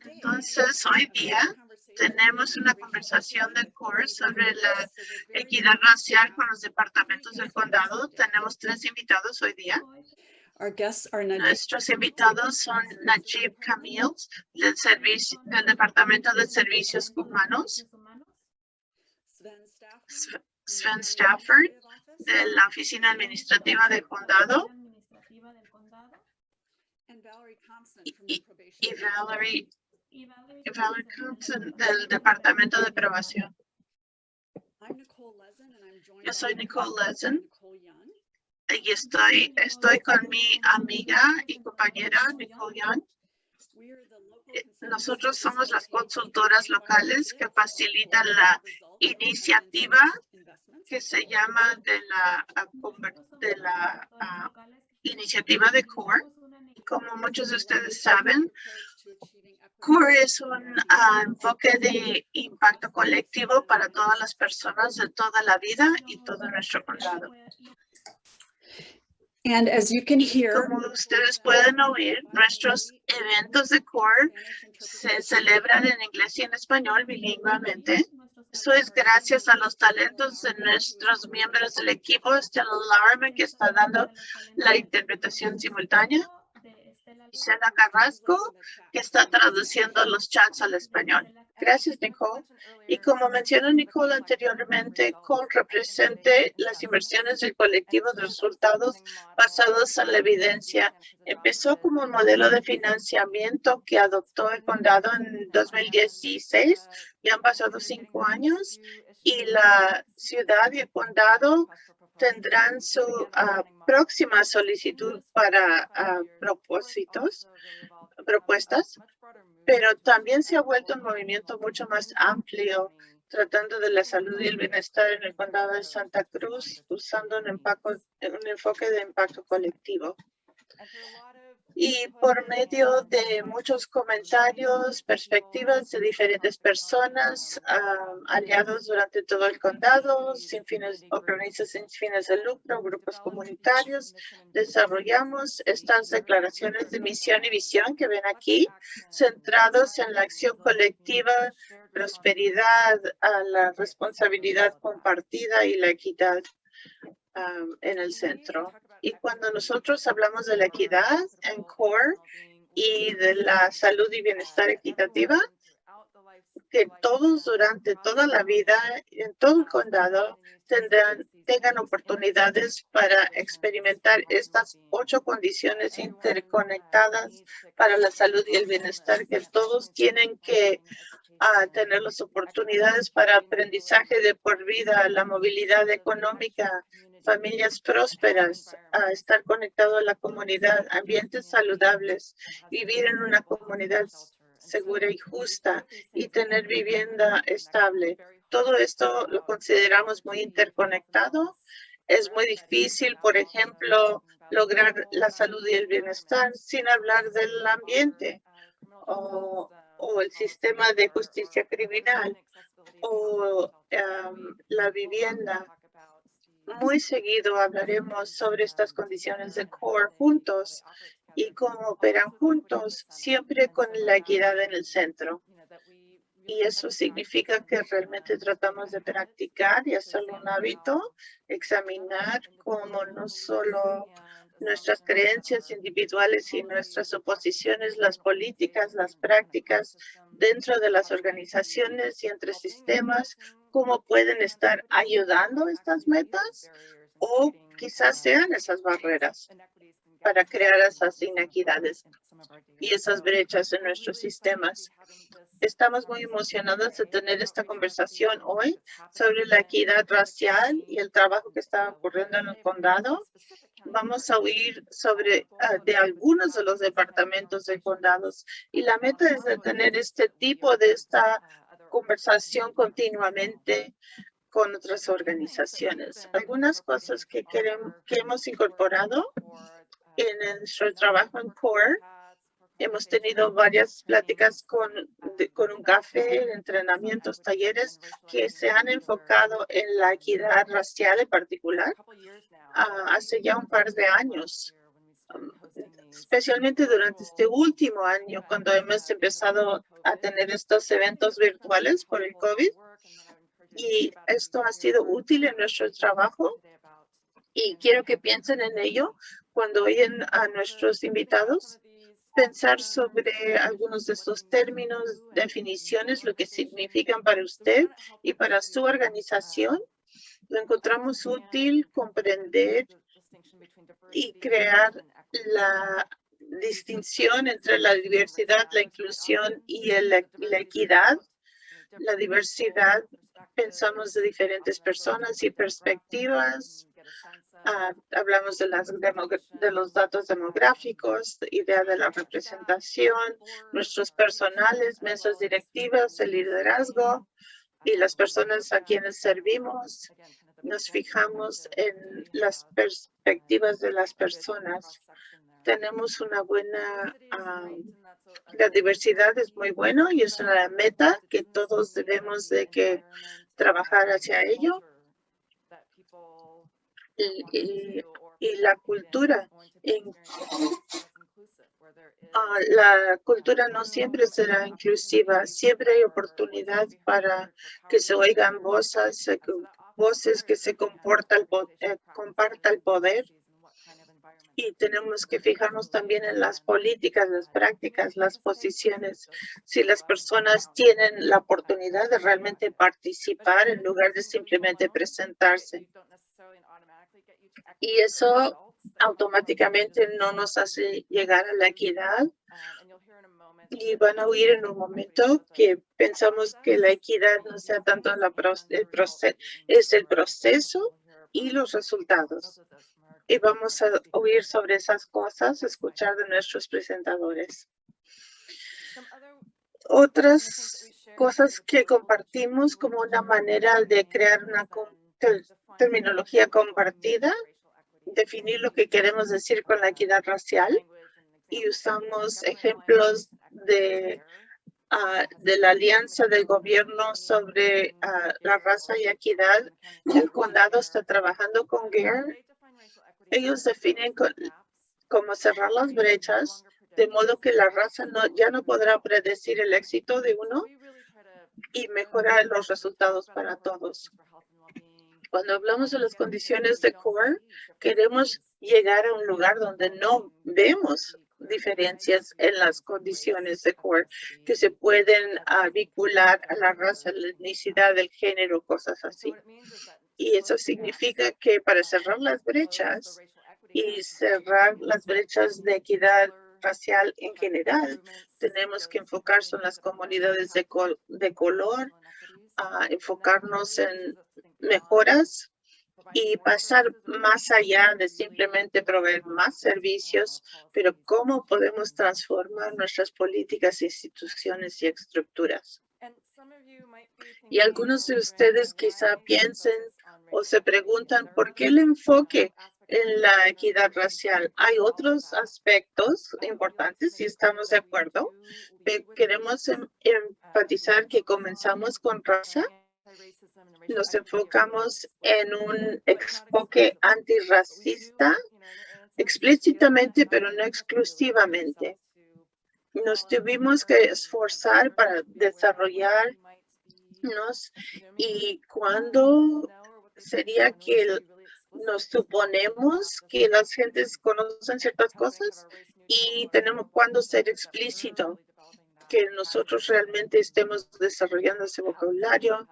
Entonces, hoy día tenemos una conversación de CORE sobre la equidad racial con los departamentos del condado. Tenemos tres invitados hoy día. Nuestros invitados son Najib Camille, del, servicio, del Departamento de Servicios Humanos, Sven Stafford, de la Oficina Administrativa del Condado, y, y Valerie, Valerie Thompson. Del Departamento de Aprobación. Yo soy Nicole Lezen. y estoy, estoy con mi amiga y compañera Nicole Young. Eh, nosotros somos las consultoras locales que facilitan la iniciativa que se llama de la, de la ah, iniciativa de CORE como muchos de ustedes saben, CORE es un ah, enfoque de impacto colectivo para todas las personas de toda la vida y todo nuestro condado. And as you can hear, Como ustedes pueden oír, nuestros eventos de CORE se celebran en inglés y en español bilingüemente. Eso es gracias a los talentos de nuestros miembros del equipo, Stella Larman, que está dando la interpretación simultánea. Gisela Carrasco, que está traduciendo los chats al español. Gracias, Nicole. Y como mencionó Nicole anteriormente, COL representa las inversiones del colectivo de resultados basados en la evidencia. Empezó como un modelo de financiamiento que adoptó el condado en 2016. Ya han pasado cinco años y la ciudad y el condado tendrán su ah, próxima solicitud para ah, propósitos, propuestas, pero también se ha vuelto un movimiento mucho más amplio tratando de la salud y el bienestar en el condado de Santa Cruz usando un, un enfoque de impacto colectivo y por medio de muchos comentarios, perspectivas de diferentes personas, aliados durante todo el condado, sin fines, organizaciones sin fines de lucro, grupos comunitarios, desarrollamos estas declaraciones de misión y visión que ven aquí, centrados en la acción colectiva, prosperidad, la responsabilidad compartida y la equidad en el centro. Y cuando nosotros hablamos de la equidad en CORE y de la salud y bienestar equitativa, que todos durante toda la vida en todo el condado tendrán, tengan oportunidades para experimentar estas ocho condiciones interconectadas para la salud y el bienestar que todos tienen que ah, tener las oportunidades para aprendizaje de por vida, la movilidad económica, familias prósperas, a estar conectado a la comunidad, ambientes saludables, vivir en una comunidad segura y justa y tener vivienda estable. Todo esto lo consideramos muy interconectado. Es muy difícil, por ejemplo, lograr la salud y el bienestar sin hablar del ambiente o, el sistema de justicia criminal o la vivienda muy seguido hablaremos sobre estas condiciones de CORE juntos y cómo operan juntos, siempre con la equidad en el centro. Y eso significa que realmente tratamos de practicar y hacerlo un hábito, examinar cómo no solo nuestras creencias individuales y nuestras oposiciones, las políticas, las prácticas dentro de las organizaciones y entre sistemas, cómo pueden estar ayudando estas metas o quizás sean esas barreras para crear esas inequidades y esas brechas en nuestros sistemas. Estamos muy emocionados de tener esta conversación hoy sobre la equidad racial y el trabajo que está ocurriendo en el condado. Vamos a oír sobre ah, de algunos de los departamentos de condados y la meta es tener este tipo de esta conversación continuamente con otras organizaciones. Algunas cosas que, queremos, que hemos incorporado en nuestro trabajo en CORE. Hemos tenido varias pláticas con, con un café, entrenamientos, talleres que se han enfocado en la equidad racial en particular ah, hace ya un par de años um, especialmente durante este último año, cuando hemos empezado a tener estos eventos virtuales por el COVID. Y esto ha sido útil en nuestro trabajo y quiero que piensen en ello cuando oyen a nuestros invitados pensar sobre algunos de estos términos, definiciones, lo que significan para usted y para su organización. Lo encontramos útil comprender y crear la distinción entre la diversidad, la inclusión y la equidad. La diversidad, pensamos de diferentes personas y perspectivas, Ah, hablamos de, las de los datos demográficos, idea de la representación, nuestros personales, mesas directivas, el liderazgo y las personas a quienes servimos. Nos fijamos en las perspectivas de las personas. Tenemos una buena, ah, la diversidad es muy bueno y es una meta que todos debemos de que trabajar hacia ello y, la cultura. En, ah, la cultura no siempre será inclusiva, siempre hay oportunidad para que se oigan voces, voces que se comporta el, eh, comparta el poder. y tenemos que fijarnos también en las políticas, las prácticas, las posiciones. Si las personas tienen la oportunidad de realmente participar en lugar de simplemente presentarse. Y eso automáticamente no nos hace llegar a la equidad. Y van a oír en un momento que pensamos que la equidad no sea tanto la el proceso, es el proceso y los resultados. Y vamos a oír sobre esas cosas, escuchar de nuestros presentadores. Otras cosas que compartimos como una manera de crear una terminología compartida, definir lo que queremos decir con la equidad racial y usamos ejemplos de, ah, de la alianza del gobierno sobre ah, la raza y equidad. El condado está trabajando con GARE. Ellos definen cómo cerrar las brechas de modo que la raza no, ya no podrá predecir el éxito de uno y mejorar los resultados para todos. Cuando hablamos de las condiciones de core, queremos llegar a un lugar donde no vemos diferencias en las condiciones de core que se pueden ah, vincular a la raza, la etnicidad, el género, cosas así. Y eso significa que para cerrar las brechas y cerrar las brechas de equidad racial en general, tenemos que enfocarse en las comunidades de, color, a enfocarnos en mejoras y pasar más allá de simplemente proveer más servicios, pero cómo podemos transformar nuestras políticas, instituciones y estructuras. Y algunos de ustedes quizá piensen o se preguntan por qué el enfoque en la equidad racial. Hay otros aspectos importantes y estamos de acuerdo. Queremos em, enfatizar que comenzamos con raza. Nos enfocamos en un enfoque antirracista explícitamente, pero no exclusivamente. Nos tuvimos que esforzar para desarrollarnos y cuando sería que nos suponemos que las gentes conocen ciertas cosas y tenemos cuando ser explícito que nosotros realmente estemos desarrollando ese vocabulario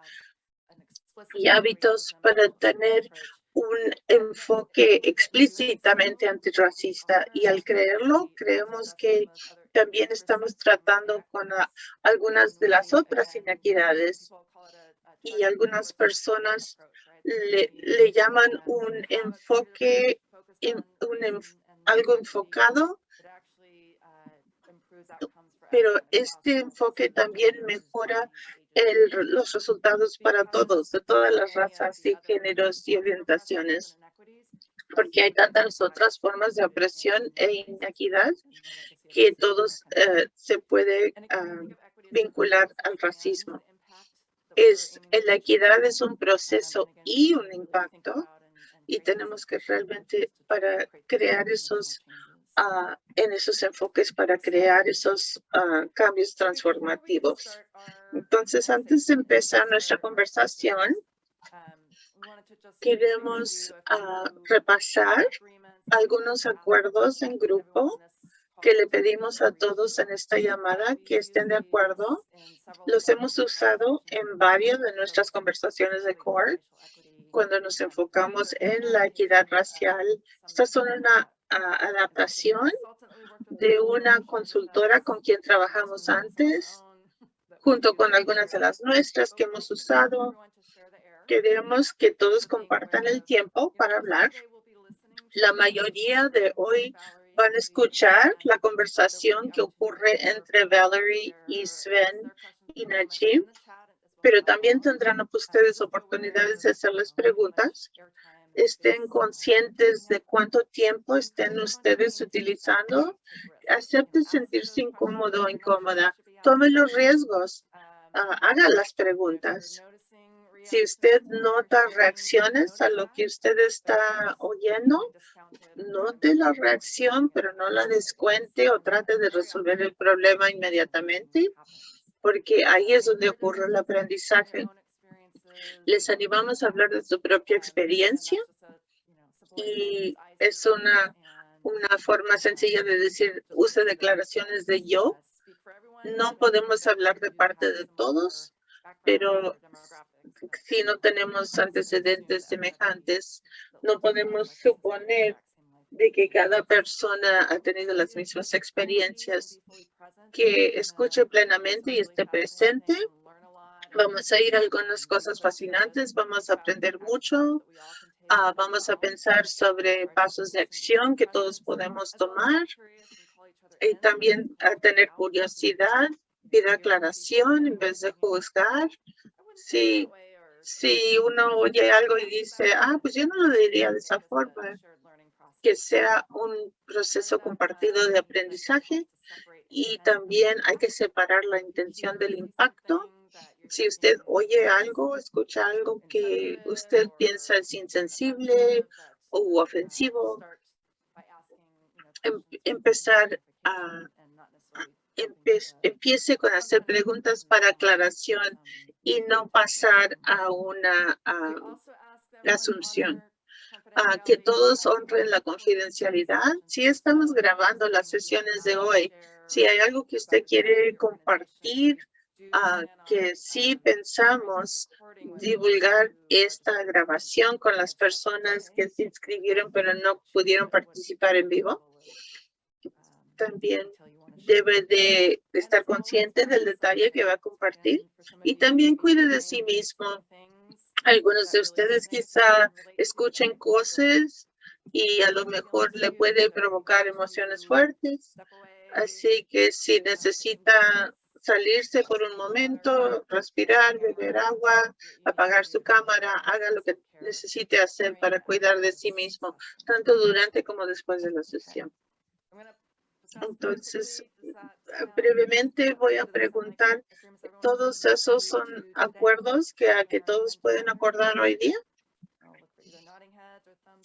y hábitos para tener un enfoque explícitamente antirracista y al creerlo creemos que también estamos tratando con algunas de las otras inequidades y algunas personas le, llaman un enfoque, un, algo enfocado, pero este enfoque también mejora los resultados para todos, de todas las razas y géneros y orientaciones, porque hay tantas otras formas de opresión e inequidad que todos eh, se puede ah, vincular al racismo. Es la equidad es un proceso y un impacto y tenemos que realmente para crear esos ah, en esos enfoques para crear esos ah, cambios transformativos. Entonces, antes de empezar nuestra conversación, queremos ah, repasar algunos acuerdos en grupo que le pedimos a todos en esta llamada que estén de acuerdo. Los hemos usado en varias de nuestras conversaciones de CORE cuando nos enfocamos en la equidad racial. Estas son una adaptación de una consultora con quien trabajamos antes, junto con algunas de las nuestras que hemos usado. Queremos que todos compartan el tiempo para hablar. La mayoría de hoy van a escuchar la conversación que ocurre entre Valerie y Sven y Najib, pero también tendrán ustedes oportunidades de hacerles preguntas. Estén conscientes de cuánto tiempo estén ustedes utilizando. Acepten sentirse incómodo o incómoda. Tomen los riesgos. Uh, haga las preguntas. Si usted nota reacciones a lo que usted está oyendo, note la reacción, pero no la descuente o trate de resolver el problema inmediatamente, porque ahí es donde ocurre el aprendizaje. Les animamos a hablar de su propia experiencia y es una, una forma sencilla de decir, use declaraciones de yo. No podemos hablar de parte de todos, pero si no tenemos antecedentes semejantes, no podemos suponer de que cada persona ha tenido las mismas experiencias, que escuche plenamente y esté presente. Vamos a ir a algunas cosas fascinantes, vamos a aprender mucho, ah, vamos a pensar sobre pasos de acción que todos podemos tomar y también a tener curiosidad, pedir aclaración en vez de juzgar. Sí, si uno oye algo y dice, ah, pues yo no lo diría de esa forma, que sea un proceso compartido de aprendizaje y también hay que separar la intención del impacto. Si usted oye algo, escucha algo que usted piensa es insensible o ofensivo, em, empezar a, empiece con hacer preguntas para aclaración y no pasar a una asunción. que todos honren la confidencialidad. Si estamos grabando las sesiones de hoy, si hay algo que usted quiere compartir, que sí pensamos divulgar esta grabación con las personas que se inscribieron pero no pudieron participar en vivo. También debe de estar consciente del detalle que va a compartir y también cuide de sí mismo. Algunos de ustedes quizá escuchen cosas y a lo mejor le puede provocar emociones fuertes. Así que si necesita salirse por un momento, respirar, beber agua, apagar su cámara, haga lo que necesite hacer para cuidar de sí mismo, tanto durante como después de la sesión. Entonces, brevemente voy a preguntar, ¿todos esos son acuerdos que, a que todos pueden acordar hoy día?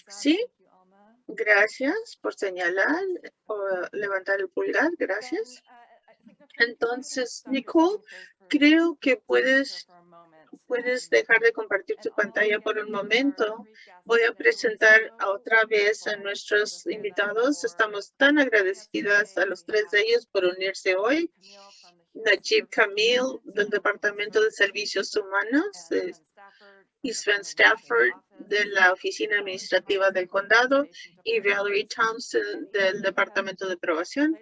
Sí, gracias por señalar o levantar el pulgar, gracias. Entonces, Nicole, creo que puedes puedes dejar de compartir tu pantalla por un momento. Voy a presentar otra vez a nuestros invitados. Estamos tan agradecidas a los tres de ellos por unirse hoy. Najib Camille del Departamento de Servicios Humanos y Sven Stafford de la Oficina Administrativa del Condado y Valerie Thompson del Departamento de Aprobación.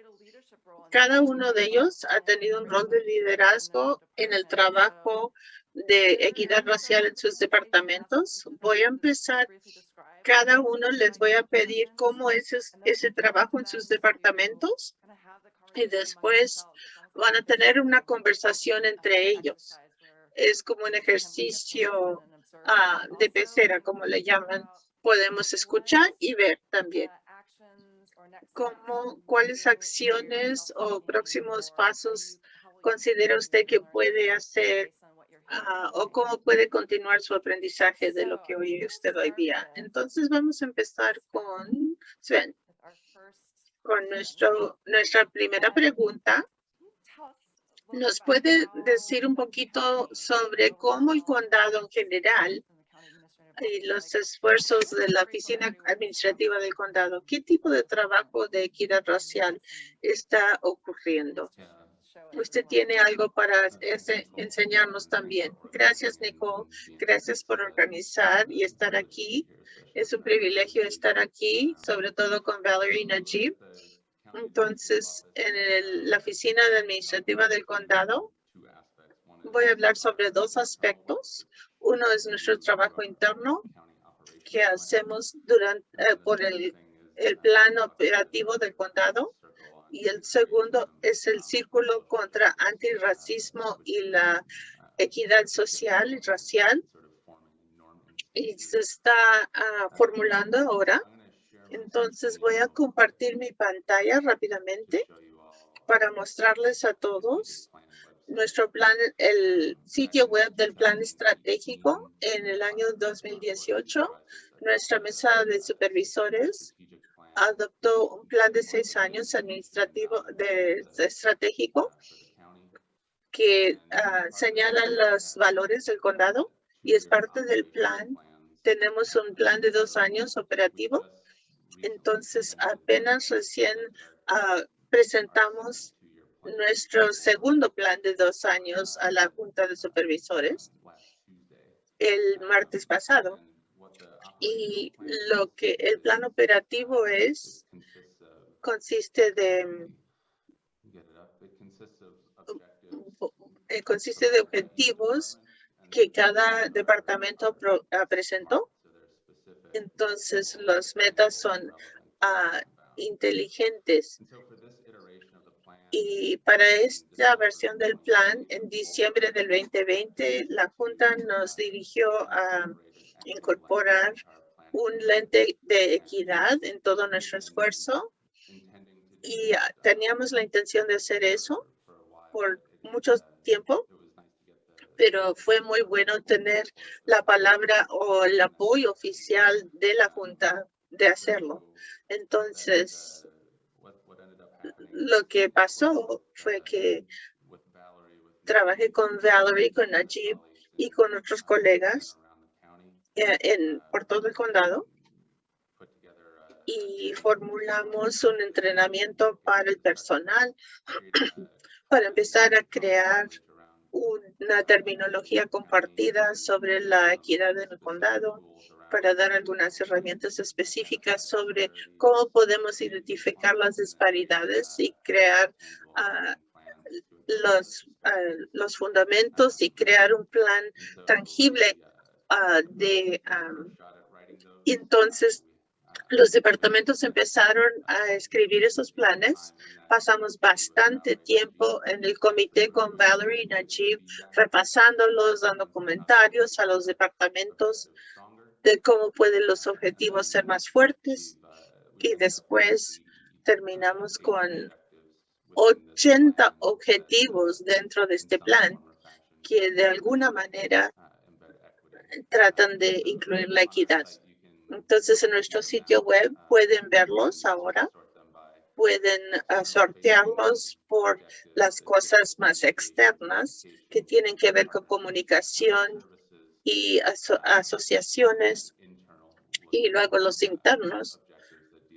Cada uno de ellos ha tenido un rol de liderazgo en el trabajo de equidad racial en sus departamentos. Voy a empezar. Cada uno les voy a pedir cómo es ese trabajo en sus departamentos y después van a tener una conversación entre ellos. Es como un ejercicio ah, de pecera, como le llaman. Podemos escuchar y ver también cómo, cuáles acciones o próximos pasos considera usted que puede hacer Ah, o cómo puede continuar su aprendizaje de lo que oye usted hoy día. Entonces vamos a empezar con Sven. con nuestro, nuestra primera pregunta. ¿Nos puede decir un poquito sobre cómo el condado en general y los esfuerzos de la oficina administrativa del condado, qué tipo de trabajo de equidad racial está ocurriendo? Usted tiene algo para ese, enseñarnos también. Gracias, Nicole. Gracias por organizar y estar aquí. Es un privilegio estar aquí, sobre todo con Valerie Najib. Entonces, en la oficina administrativa del condado, voy a hablar sobre dos aspectos. Uno es nuestro trabajo interno que hacemos durante, eh, por el, plan operativo del condado y el segundo es el círculo contra antirracismo y la equidad social y racial. Y se está ah, formulando ahora. Entonces voy a compartir mi pantalla rápidamente para mostrarles a todos nuestro plan, el sitio web del plan estratégico en el año 2018, nuestra mesa de supervisores adoptó un plan de seis años administrativo de, estratégico que ah, señala los valores del condado y es parte del plan. Tenemos un plan de dos años operativo. Entonces, apenas recién ah, presentamos nuestro segundo plan de dos años a la Junta de Supervisores el martes pasado y lo que el plan operativo es consiste de eh, consiste de objetivos que cada departamento ah, presentó. Entonces, las metas son uh, inteligentes. Y para esta versión del plan, en diciembre del 2020, la Junta nos dirigió a incorporar un lente de equidad en todo nuestro esfuerzo y teníamos la intención de hacer eso por mucho tiempo, pero fue muy bueno tener la palabra o el apoyo oficial de la Junta de hacerlo. Entonces, lo que pasó fue que trabajé con Valerie, con Najib y con otros colegas eh, por todo el condado. Y formulamos un entrenamiento para el personal para empezar a crear una terminología compartida sobre la equidad en el condado para dar algunas herramientas específicas sobre cómo podemos identificar las disparidades y crear ah, los, ah, los fundamentos y crear un plan tangible Ah, de entonces los departamentos empezaron a escribir esos planes. Pasamos bastante tiempo en el comité con Valerie y Najib repasándolos, dando comentarios a los departamentos de cómo pueden los objetivos ser más fuertes. Y después terminamos con 80 objetivos dentro de este plan que de alguna manera tratan de incluir la equidad. Entonces, en nuestro sitio web pueden verlos ahora. Pueden ah, sortearlos por las cosas más externas que tienen que ver con comunicación y asociaciones. Y luego los internos,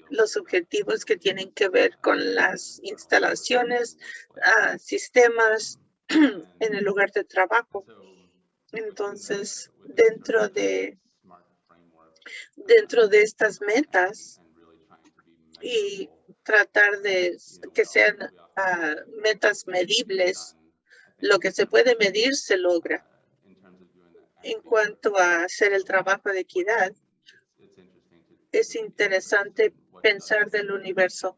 los objetivos que tienen que ver con las instalaciones, uh, sistemas en el lugar de trabajo. Entonces, dentro de, dentro de estas metas y tratar de que sean ah, metas medibles, lo que se puede medir se logra. En cuanto a hacer el trabajo de equidad, es interesante pensar del universo.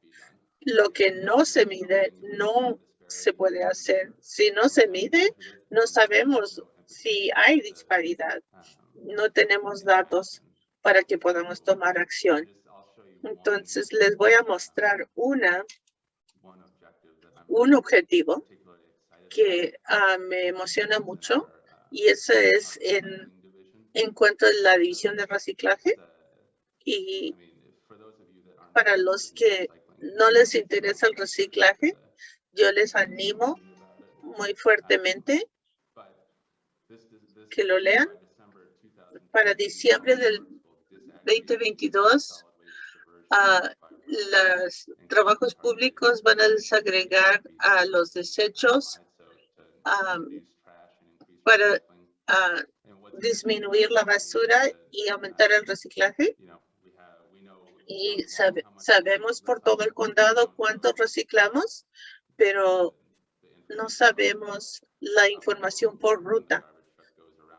Lo que no se mide no se puede hacer. Si no se mide, no sabemos si hay disparidad, no tenemos datos para que podamos tomar acción. Entonces, les voy a mostrar una, un objetivo que ah, me emociona mucho y eso es en, en cuanto a la división de reciclaje. Y para los que no les interesa el reciclaje, yo les animo muy fuertemente que lo lean. Para diciembre del 2022, uh, los trabajos públicos van a desagregar a los desechos para disminuir la basura y aumentar el reciclaje. Y sabemos por todo el condado cuánto reciclamos, pero no sabemos la información por ruta.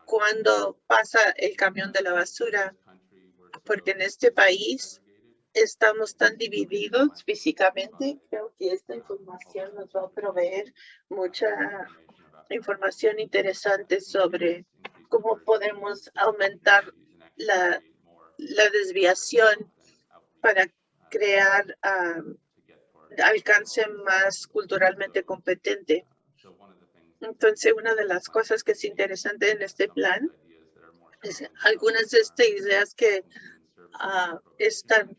Cuando pasa el camión de la basura, porque en este país estamos tan divididos físicamente, creo que esta información nos va a proveer mucha información interesante sobre cómo podemos aumentar la, desviación para crear alcance más culturalmente competente. Entonces, una de las cosas que es interesante en este plan es algunas de estas ideas que ah, están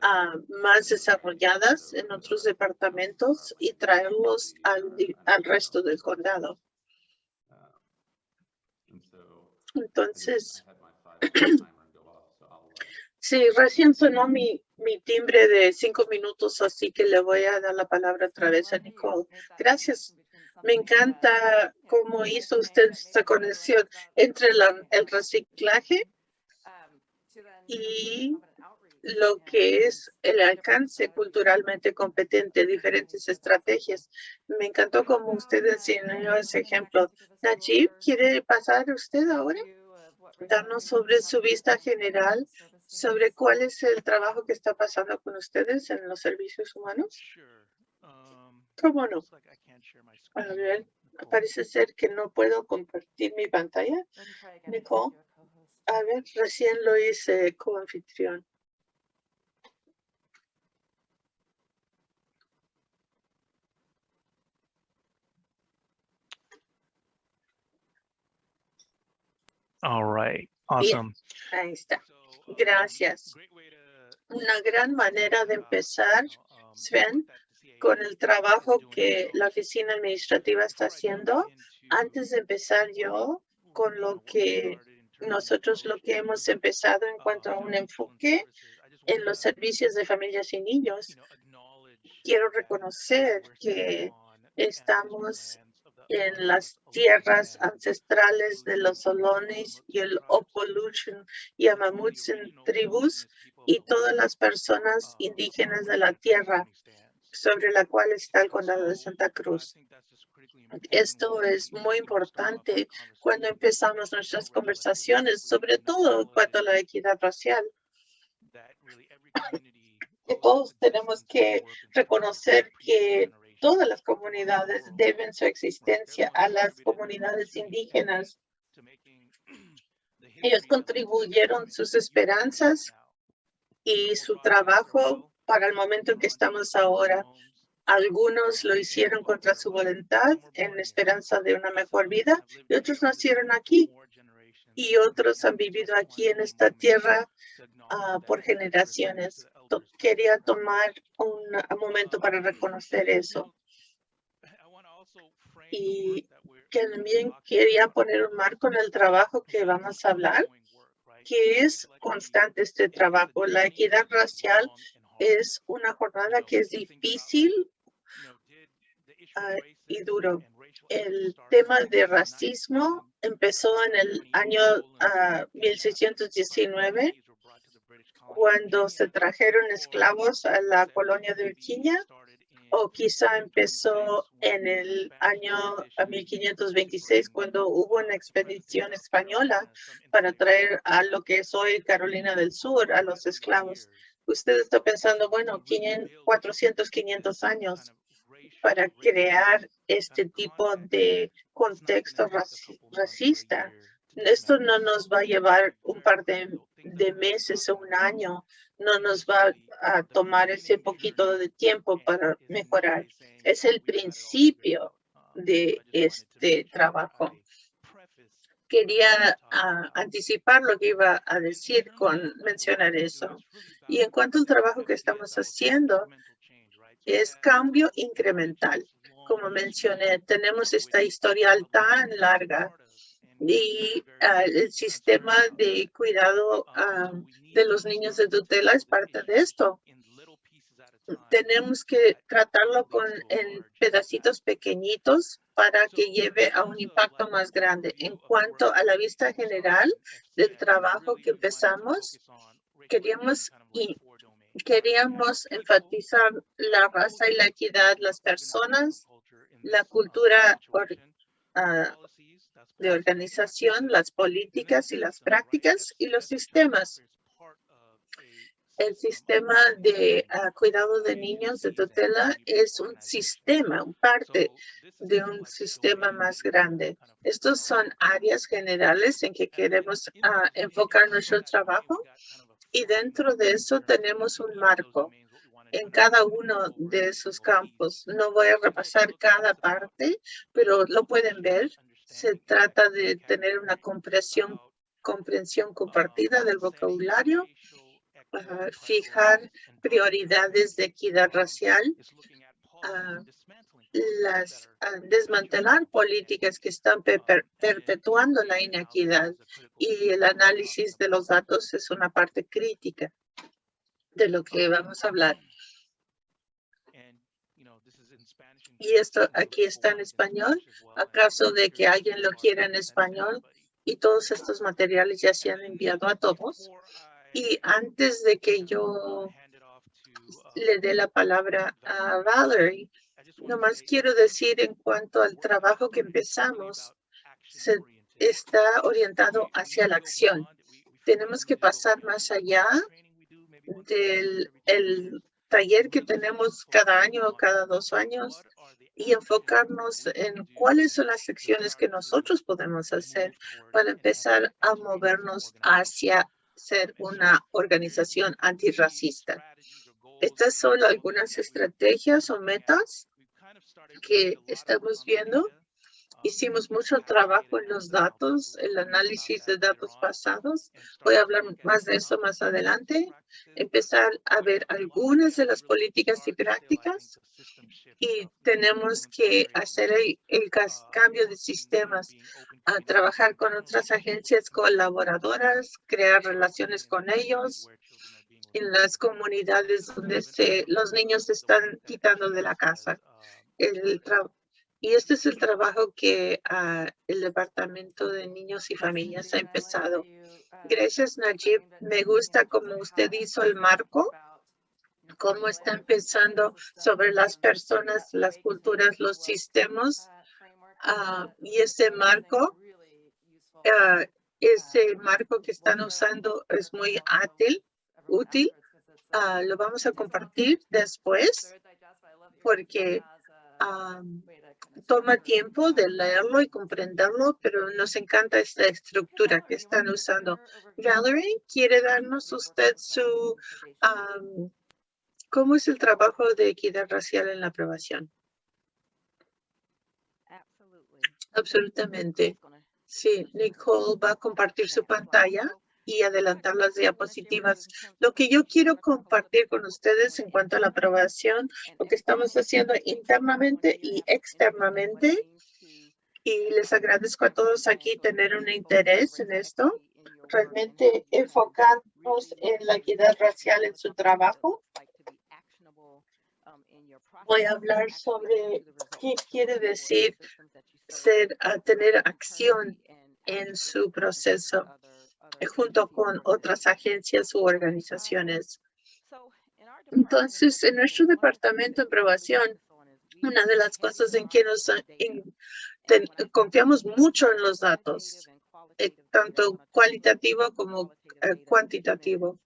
ah, más desarrolladas en otros departamentos y traerlos al resto del condado. Entonces, sí, recién sonó mi, mi timbre de cinco minutos, así que le voy a dar la palabra otra vez a Nicole. Gracias. Me encanta cómo hizo usted esta conexión entre el reciclaje y lo que es el alcance culturalmente competente, diferentes estrategias. Me encantó cómo usted enseñó ese ejemplo. Najib, ¿quiere pasar usted ahora? Darnos sobre su vista general sobre cuál es el trabajo que está pasando con ustedes en los servicios humanos. ¿Cómo no? A ver, parece ser que no puedo compartir mi pantalla. Nicole, a ver, recién lo hice como All right, awesome. ahí está. Gracias. Una gran manera de empezar, Sven, con el trabajo que la oficina administrativa está haciendo. Antes de empezar yo con lo que nosotros lo que hemos empezado en cuanto a un enfoque en los servicios de familias y niños, quiero reconocer que estamos en las tierras ancestrales de los Solones y el Opolution y Amamuts en tribus y todas las personas indígenas de la tierra sobre la cual está el condado de Santa Cruz. Esto es muy importante cuando empezamos nuestras conversaciones, sobre todo a la equidad racial. todos tenemos que reconocer que todas las comunidades deben su existencia a las comunidades indígenas. Ellos contribuyeron sus esperanzas y su trabajo para el momento en que estamos ahora. Algunos lo hicieron contra su voluntad en esperanza de una mejor vida y otros nacieron aquí y otros han vivido aquí en esta tierra ah, por generaciones. Quería tomar un, momento para reconocer eso. Y también quería poner un marco en el trabajo que vamos a hablar, que es constante este trabajo. La equidad racial es una jornada que es difícil ah, y duro. El tema de racismo empezó en el año 1619 ah, cuando se trajeron esclavos a la colonia de Virginia o quizá empezó en el año 1526 cuando hubo una expedición española para traer a lo que es hoy Carolina del Sur a los esclavos usted está pensando, bueno, 400, 500 años para crear este tipo de contexto racista. Esto no nos va a llevar un par de, de, meses o un año, no nos va a tomar ese poquito de tiempo para mejorar. Es el principio de este trabajo quería ah, anticipar lo que iba a decir con mencionar eso. Y en cuanto al trabajo que estamos haciendo, es cambio incremental. Como mencioné, tenemos esta historial tan larga y ah, el sistema de cuidado ah, de los niños de tutela es parte de esto. Tenemos que tratarlo con, en pedacitos pequeñitos para que lleve a un impacto más grande. En cuanto a la vista general del trabajo que empezamos, queríamos y queríamos enfatizar la raza y la equidad, las personas, la cultura ah, de organización, las políticas y las prácticas y los sistemas. El sistema de ah, cuidado de niños de tutela es un sistema, un parte de un sistema más grande. Estos son áreas generales en que queremos ah, enfocar nuestro trabajo y dentro de eso tenemos un marco en cada uno de esos campos. No voy a repasar cada parte, pero lo pueden ver. Se trata de tener una comprensión, compartida del vocabulario, fijar prioridades de equidad racial, las desmantelar políticas que están perpetuando la inequidad y el análisis de los datos es una parte crítica de lo que vamos a hablar. Y esto aquí está en español, acaso de que alguien lo quiera en español y todos estos materiales ya se han enviado a todos. Y antes de que yo le dé la palabra a Valerie, Nomás quiero decir en cuanto al trabajo que empezamos, se está orientado hacia la acción. Tenemos que pasar más allá del el taller que tenemos cada año o cada dos años y enfocarnos en cuáles son las acciones que nosotros podemos hacer para empezar a movernos hacia ser una organización antirracista. Estas son algunas estrategias o metas que estamos viendo. Hicimos mucho trabajo en los datos, el análisis de datos pasados. Voy a hablar más de eso más adelante. Empezar a ver algunas de las políticas y prácticas y tenemos que hacer el, cambio de sistemas, a trabajar con otras agencias colaboradoras, crear relaciones con ellos en las comunidades donde se, los niños se están quitando de la casa el y este es el trabajo que ah, el Departamento de Niños y Familias ha empezado. Gracias, Najib. Me gusta cómo usted hizo el marco, cómo está empezando sobre las personas, las culturas, los sistemas. Ah, y ese marco, ah, ese marco que están usando es muy útil. útil. lo vamos a compartir después porque toma tiempo de leerlo y comprenderlo, pero nos encanta esta estructura que están usando. Valerie, ¿quiere darnos usted su, cómo es el trabajo de equidad racial en la aprobación? Absolutamente. Sí, Nicole va a compartir su pantalla y adelantar las diapositivas. Lo que yo quiero compartir con ustedes en cuanto a la aprobación, lo que estamos haciendo internamente y externamente. Y les agradezco a todos aquí tener un interés en esto. Realmente enfocarnos en la equidad racial en su trabajo. Voy a hablar sobre qué quiere decir ser, tener acción en su proceso junto con otras agencias u organizaciones. Entonces, en nuestro departamento de aprobación, una de las cosas en que nos confiamos mucho en los datos, eh, tanto cualitativo como eh, cuantitativo.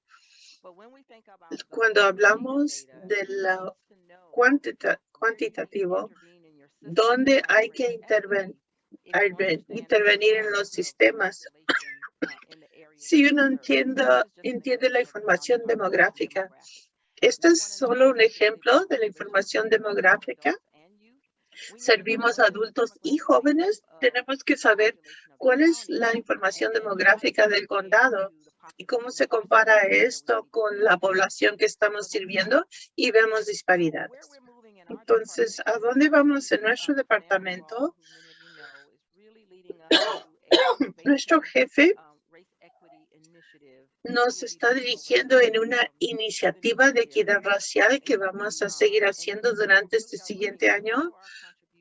Cuando hablamos de la cuantitativo, ¿dónde hay que intervenir en los sistemas si uno entiende, entiende la información demográfica. Este es solo un ejemplo de la información demográfica. Servimos a adultos y jóvenes. Tenemos que saber cuál es la información demográfica del condado y cómo se compara esto con la población que estamos sirviendo y vemos disparidades. Entonces, ¿a dónde vamos en nuestro departamento? Nuestro jefe nos está dirigiendo en una iniciativa de equidad racial que vamos a seguir haciendo durante este siguiente año.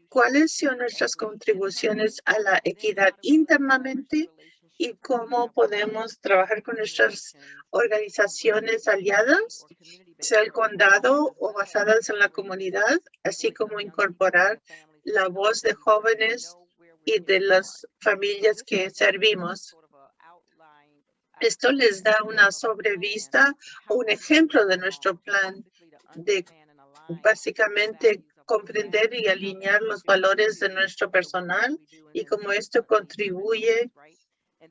¿Cuáles son nuestras contribuciones a la equidad internamente y cómo podemos trabajar con nuestras organizaciones aliadas, sea el condado o basadas en la comunidad, así como incorporar la voz de jóvenes y de las familias que servimos. Esto les da una sobrevista o un ejemplo de nuestro plan de básicamente comprender y alinear los valores de nuestro personal y cómo esto contribuye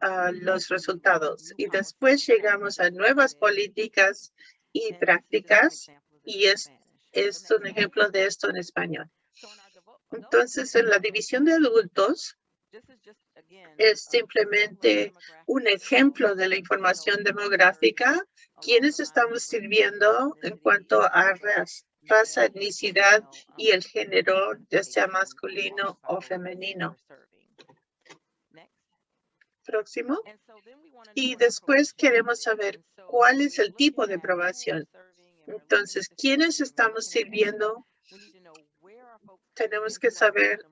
a los resultados. Y después llegamos a nuevas políticas y prácticas y es, es un ejemplo de esto en español. Entonces, en la división de adultos, es simplemente un ejemplo de la información demográfica, quienes estamos sirviendo en cuanto a raza, etnicidad y el género, ya sea masculino o femenino. Próximo. Y después queremos saber cuál es el tipo de aprobación. Entonces, ¿quiénes estamos sirviendo? Tenemos que saber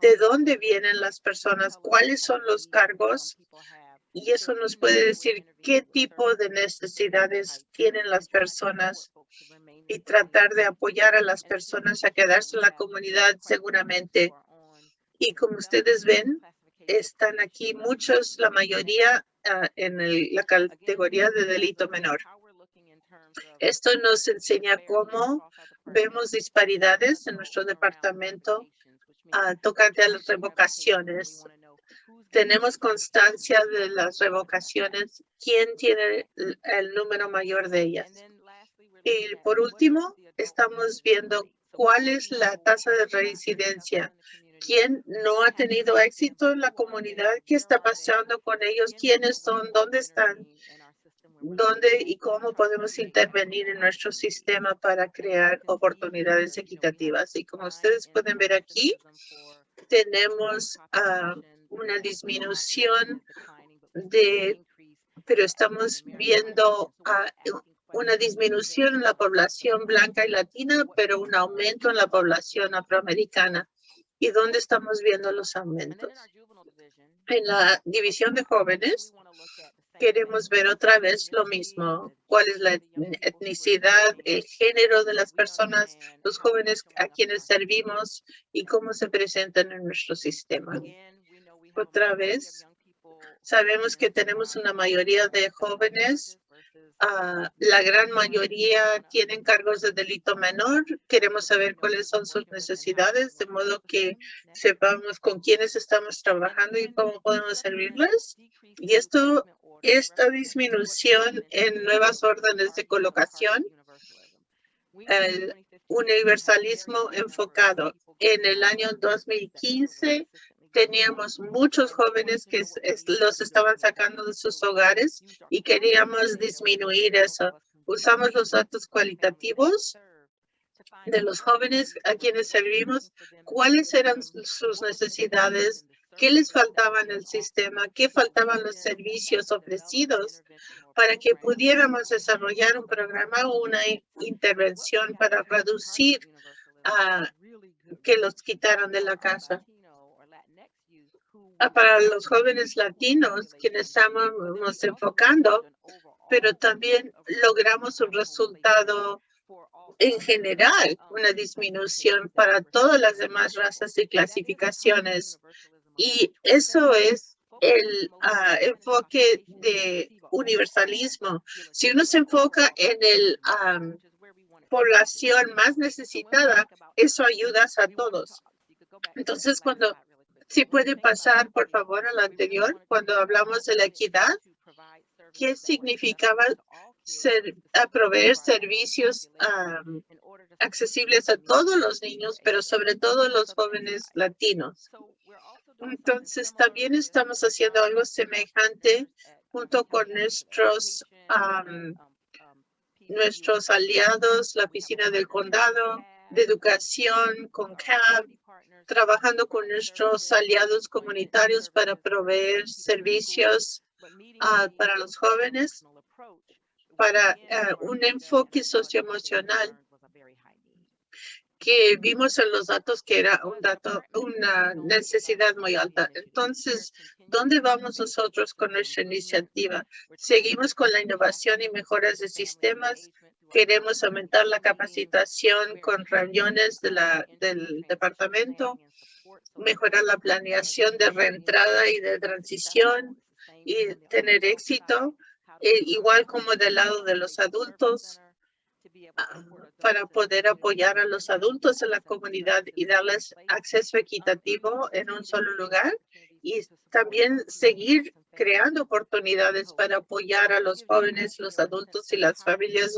de dónde vienen las personas, cuáles son los cargos y eso nos puede decir qué tipo de necesidades tienen las personas y tratar de apoyar a las personas a quedarse en la comunidad seguramente. Y como ustedes ven, están aquí muchos, la mayoría ah, en la categoría de delito menor. Esto nos enseña cómo vemos disparidades en nuestro departamento a tocante a las revocaciones. Tenemos constancia de las revocaciones. ¿Quién tiene el número mayor de ellas? Y por último, estamos viendo cuál es la tasa de reincidencia. ¿Quién no ha tenido éxito en la comunidad? ¿Qué está pasando con ellos? ¿Quiénes son? ¿Dónde están? ¿Dónde y cómo podemos intervenir en nuestro sistema para crear oportunidades equitativas? Y como ustedes pueden ver aquí, tenemos ah, una disminución de, pero estamos viendo uh, una disminución en la población blanca y latina, pero un aumento en la población afroamericana. ¿Y dónde estamos viendo los aumentos? En la división de jóvenes, queremos ver otra vez lo mismo. ¿Cuál es la etnicidad, el género de las personas, los jóvenes a quienes servimos y cómo se presentan en nuestro sistema? Otra vez, sabemos que tenemos una mayoría de jóvenes Uh, la gran mayoría tienen cargos de delito menor. Queremos saber cuáles son sus necesidades, de modo que sepamos con quiénes estamos trabajando y cómo podemos servirles. Y esto esta disminución en nuevas órdenes de colocación, el universalismo enfocado. En el año 2015 teníamos muchos jóvenes que los estaban sacando de sus hogares y queríamos disminuir eso. Usamos los datos cualitativos de los jóvenes a quienes servimos, cuáles eran sus necesidades, qué les faltaba en el sistema, qué faltaban los servicios ofrecidos para que pudiéramos desarrollar un programa o una intervención para reducir a que los quitaran de la casa. Para los jóvenes latinos, quienes estamos enfocando, pero también logramos un resultado en general, una disminución para todas las demás razas y clasificaciones y eso es el ah, enfoque de universalismo. Si uno se enfoca en el población más necesitada, eso ayuda a todos. Entonces, cuando si puede pasar, por favor, a lo anterior, cuando hablamos de la equidad, ¿qué significaba proveer servicios accesibles a todos los niños, pero sobre todo los jóvenes latinos? Entonces, también estamos haciendo algo semejante junto con nuestros, nuestros aliados, la oficina del condado, de educación con CAB, trabajando con nuestros aliados comunitarios para proveer servicios ah, para los jóvenes, para ah, un enfoque socioemocional que vimos en los datos que era un dato, una necesidad muy alta. Entonces, ¿dónde vamos nosotros con nuestra iniciativa? Seguimos con la innovación y mejoras de sistemas. Queremos aumentar la capacitación con reuniones de la, del departamento, mejorar la planeación de reentrada y de transición y tener éxito, e igual como del lado de los adultos para poder apoyar a los adultos en la comunidad y darles acceso equitativo en un solo lugar y también seguir creando oportunidades para apoyar a los jóvenes, los adultos y las familias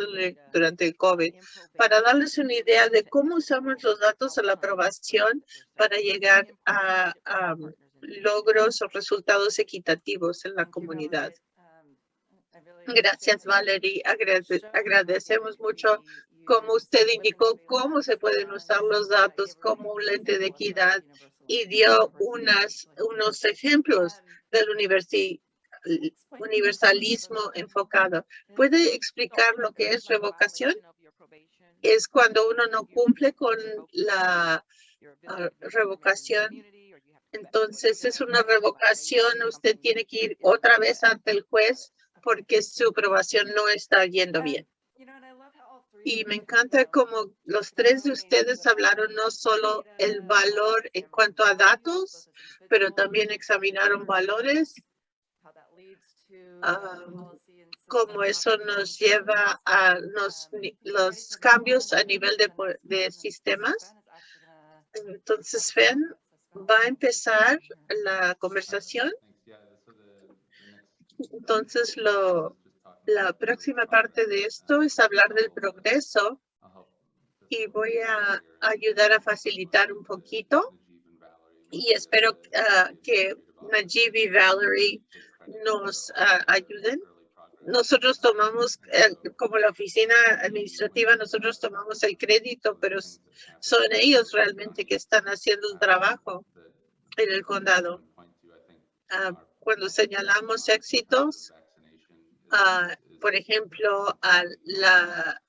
durante el COVID, para darles una idea de cómo usamos los datos a la aprobación para llegar a, a logros o resultados equitativos en la comunidad. Gracias, Valerie. agradecemos mucho como usted indicó cómo se pueden usar los datos como un lente de equidad y dio unas, unos ejemplos del universalismo enfocado. ¿Puede explicar lo que es revocación? Es cuando uno no cumple con la ah, revocación. Entonces es una revocación, usted tiene que ir otra vez ante el juez porque su aprobación no está yendo bien. Y me encanta como los tres de ustedes hablaron no solo el valor en cuanto a datos, pero también examinaron valores, cómo eso nos lleva a los, los cambios a nivel de, de sistemas. Entonces, Fen va a empezar la conversación. Entonces, lo, la próxima parte de esto es hablar del progreso y voy a ayudar a facilitar un poquito y espero ah, que Najib y Valerie nos ah, ayuden. Nosotros tomamos, eh, como la oficina administrativa, nosotros tomamos el crédito, pero son ellos realmente que están haciendo un trabajo en el condado. Ah, cuando señalamos éxitos, por ejemplo, a la,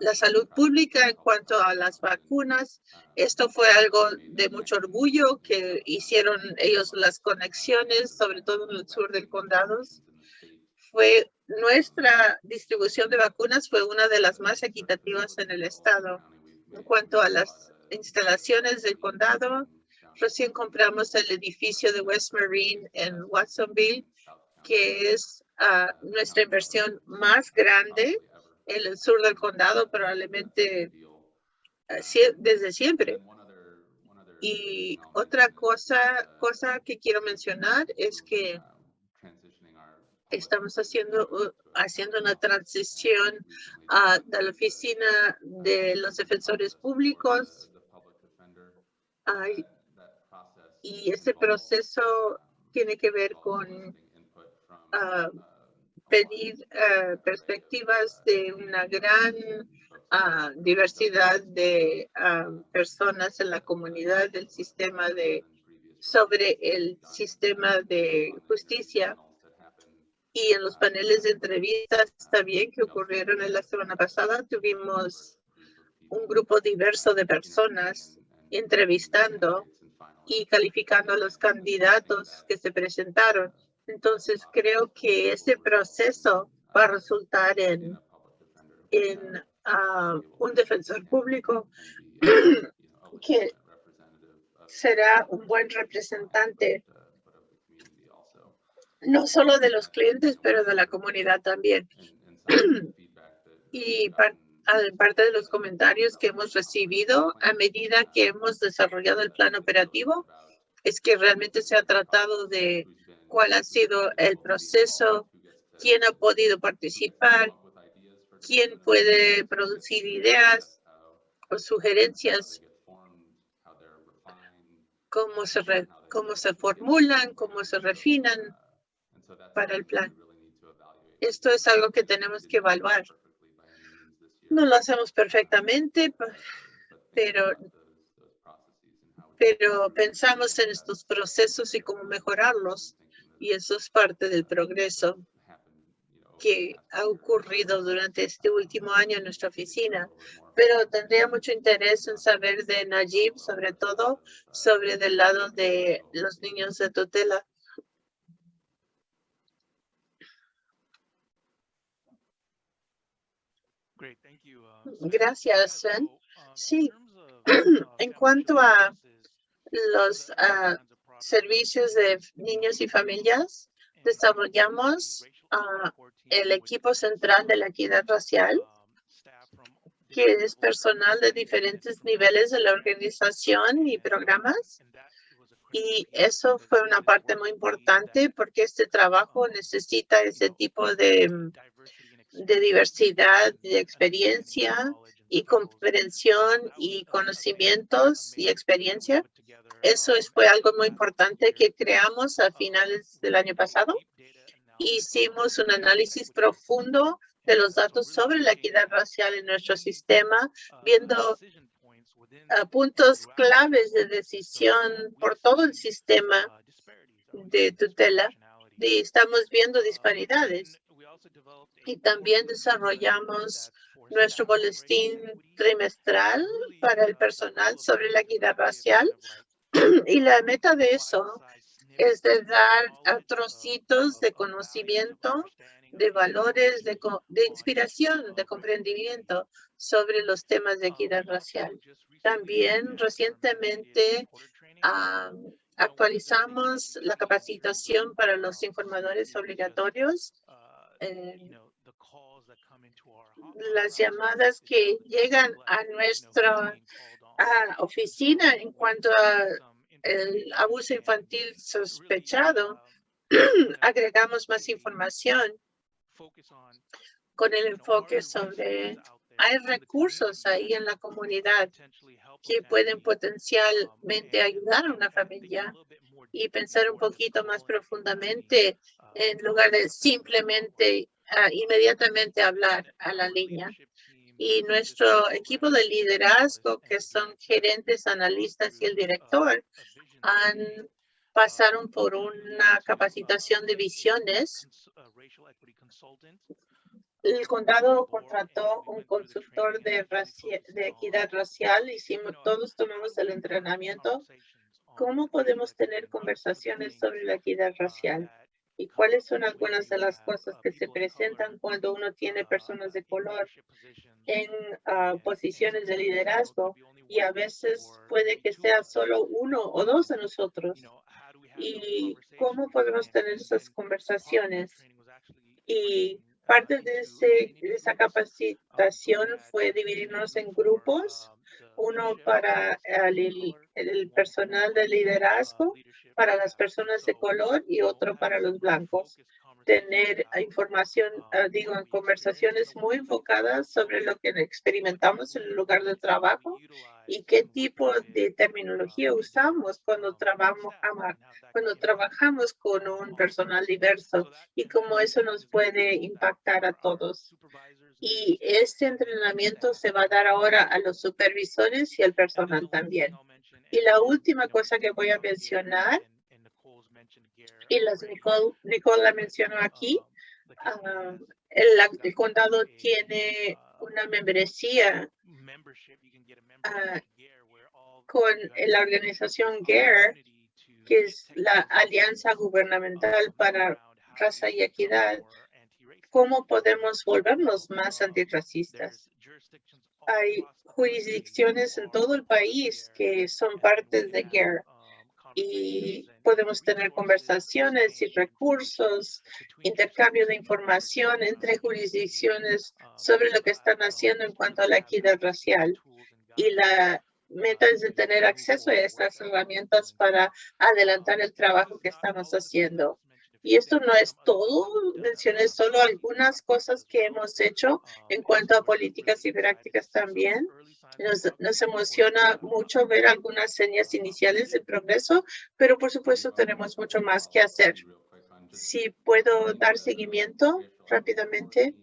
la salud pública en cuanto a las vacunas. Esto fue algo de mucho orgullo que hicieron ellos las conexiones, sobre todo en el sur del condado. Fue nuestra distribución de vacunas fue una de las más equitativas en el estado. En cuanto a las instalaciones del condado, Recién compramos el edificio de West Marine en Watsonville, que es ah, nuestra inversión más grande en el sur del condado, probablemente ah, desde siempre. Y otra cosa, cosa que quiero mencionar es que estamos haciendo, uh, haciendo una transición uh, de la oficina de los defensores públicos y ese proceso tiene que ver con ah, pedir ah, perspectivas de una gran ah, diversidad de personas en la comunidad del sistema de sobre el sistema de justicia y en los paneles de entrevistas también que ocurrieron en la semana pasada tuvimos un grupo diverso de personas entrevistando y calificando a los candidatos que se presentaron. Entonces, creo que ese proceso va a resultar en, en ah, un defensor público que será un buen representante no solo de los clientes, pero de la comunidad también. y parte de los comentarios que hemos recibido a medida que hemos desarrollado el plan operativo es que realmente se ha tratado de cuál ha sido el proceso, quién ha podido participar, quién puede producir ideas o sugerencias, cómo se, cómo se formulan, cómo se refinan para el plan. Esto es algo que tenemos que evaluar no lo hacemos perfectamente, pero, pero pensamos en estos procesos y cómo mejorarlos. Y eso es parte del progreso que ha ocurrido durante este último año en nuestra oficina. Pero tendría mucho interés en saber de Najib, sobre todo sobre del lado de los niños de tutela. Gracias, Sven. Sí, en cuanto a los ah, servicios de niños y familias, desarrollamos ah, el equipo central de la equidad racial, que es personal de diferentes niveles de la organización y programas. Y eso fue una parte muy importante porque este trabajo necesita ese tipo de de diversidad de experiencia y comprensión y conocimientos y experiencia. Eso fue algo muy importante que creamos a finales del año pasado. Hicimos un análisis profundo de los datos sobre la equidad racial en nuestro sistema, viendo ah, puntos claves de decisión por todo el sistema de tutela. Y estamos viendo disparidades y también desarrollamos nuestro boletín trimestral para el personal sobre la equidad racial. Y la meta de eso es de dar trocitos de conocimiento, de valores, de, de inspiración, de comprendimiento sobre los temas de equidad racial. También recientemente actualizamos la capacitación para los informadores obligatorios las llamadas que llegan a nuestra oficina en cuanto a el abuso infantil sospechado, agregamos más información con el enfoque sobre hay recursos ahí en la comunidad que pueden potencialmente ayudar a una familia y pensar un poquito más profundamente en lugar de simplemente ah, inmediatamente hablar a la línea. Y nuestro equipo de liderazgo, que son gerentes, analistas y el director, han pasaron por una capacitación de visiones. El condado contrató un consultor de, de equidad racial. Hicimos, todos tomamos el entrenamiento. ¿Cómo podemos tener conversaciones sobre la equidad racial? Y cuáles son algunas de las cosas que se presentan cuando uno tiene personas de color en ah, posiciones de liderazgo y a veces puede que sea solo uno o dos de nosotros. Y cómo podemos tener esas conversaciones. Y parte de, ese, de esa capacitación fue dividirnos en grupos uno para el, el, personal de liderazgo, para las personas de color y otro para los blancos. Tener información, ah, digo, en conversaciones muy enfocadas sobre lo que experimentamos en el lugar de trabajo y qué tipo de terminología usamos cuando trabajamos, cuando trabajamos con un personal diverso y cómo eso nos puede impactar a todos. Y este entrenamiento se va a dar ahora a los supervisores y al personal también. Y la última cosa que voy a mencionar, y las Nicole, Nicole la mencionó aquí, ah, el, condado tiene una membresía ah, con la organización GARE, que es la Alianza Gubernamental para Raza y Equidad, ¿Cómo podemos volvernos más antirracistas? Hay jurisdicciones en todo el país que son partes de GARE y podemos tener conversaciones y recursos, intercambio de información entre jurisdicciones sobre lo que están haciendo en cuanto a la equidad racial. Y la meta es tener acceso a estas herramientas para adelantar el trabajo que estamos haciendo. Y esto no es todo, mencioné solo algunas cosas que hemos hecho en cuanto a políticas y prácticas también. Nos, nos, emociona mucho ver algunas señas iniciales de progreso, pero por supuesto tenemos mucho más que hacer. Si puedo dar seguimiento rápidamente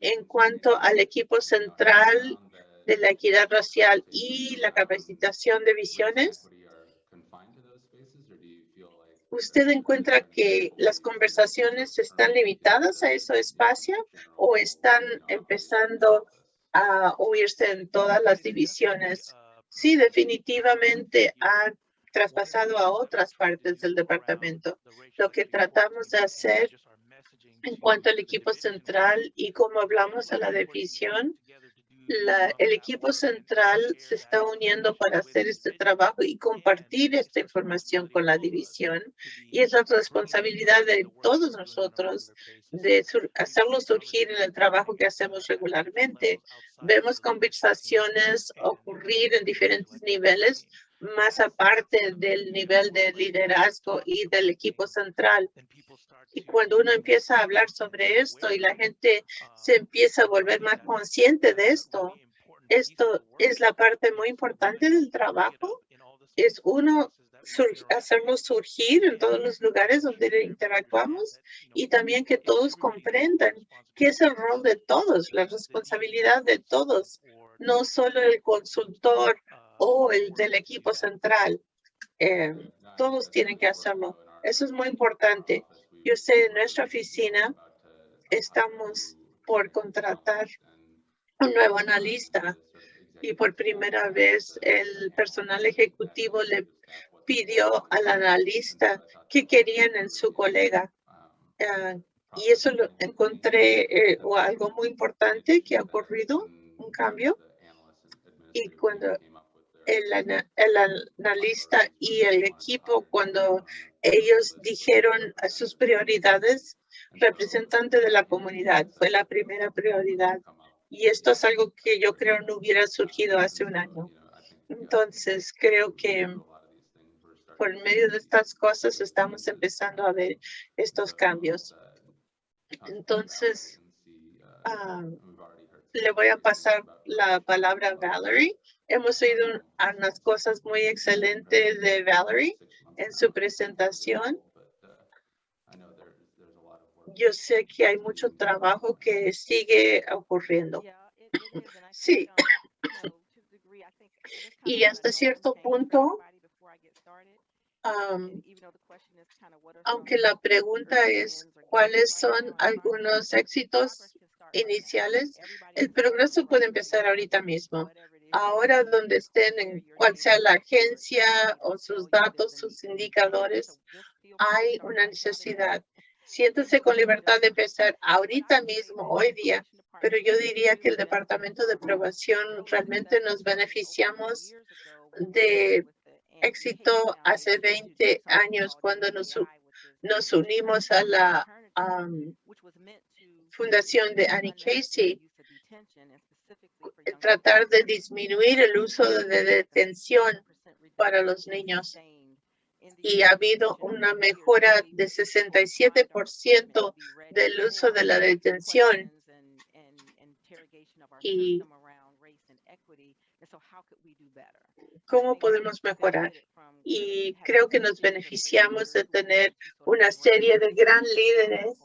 en cuanto al equipo central de la equidad racial y la capacitación de visiones, ¿usted encuentra que las conversaciones están limitadas a ese espacio o están empezando a oírse en todas las divisiones? Sí, definitivamente ha traspasado a otras partes del departamento. Lo que tratamos de hacer en cuanto al equipo central y como hablamos a la división, el equipo central se está uniendo para hacer este trabajo y compartir esta información con la división. Y es la responsabilidad de todos nosotros de hacerlo surgir en el trabajo que hacemos regularmente. Vemos conversaciones ocurrir en diferentes niveles, más aparte del nivel de liderazgo y del equipo central. Y cuando uno empieza a hablar sobre esto y la gente se empieza a volver más consciente de esto, esto es la parte muy importante del trabajo. Es uno hacerlo surgir en todos los lugares donde interactuamos y también que todos comprendan que es el rol de todos, la responsabilidad de todos, no solo el consultor o el del equipo central. Eh, todos tienen que hacerlo. Eso es muy importante. Yo sé, en nuestra oficina estamos por contratar un nuevo analista y por primera vez el personal ejecutivo le pidió al analista que querían en su colega. Ah, y eso lo encontré eh, algo muy importante que ha ocurrido, un cambio. Y cuando el, el analista y el equipo, cuando ellos dijeron sus prioridades, representante de la comunidad, fue la primera prioridad. Y esto es algo que yo creo no hubiera surgido hace un año. Entonces, creo que por medio de estas cosas estamos empezando a ver estos cambios. Entonces, ah, le voy a pasar la palabra a Valerie. Hemos oído unas cosas muy excelentes de Valerie en su presentación. Yo sé que hay mucho trabajo que sigue ocurriendo. Sí. y hasta cierto punto, aunque la pregunta es cuáles son algunos éxitos iniciales, el progreso puede empezar ahorita mismo ahora donde estén, en cual sea la agencia o sus datos, sus indicadores, hay una necesidad. Siéntese con libertad de empezar ahorita mismo, hoy día, pero yo diría que el Departamento de Aprobación realmente nos beneficiamos de éxito hace 20 años cuando nos, nos unimos a la fundación de Annie Casey tratar de disminuir el uso de detención para los niños. Y ha habido una mejora de 67% del uso de la detención. Y cómo podemos mejorar. Y creo que nos beneficiamos de tener una serie de gran líderes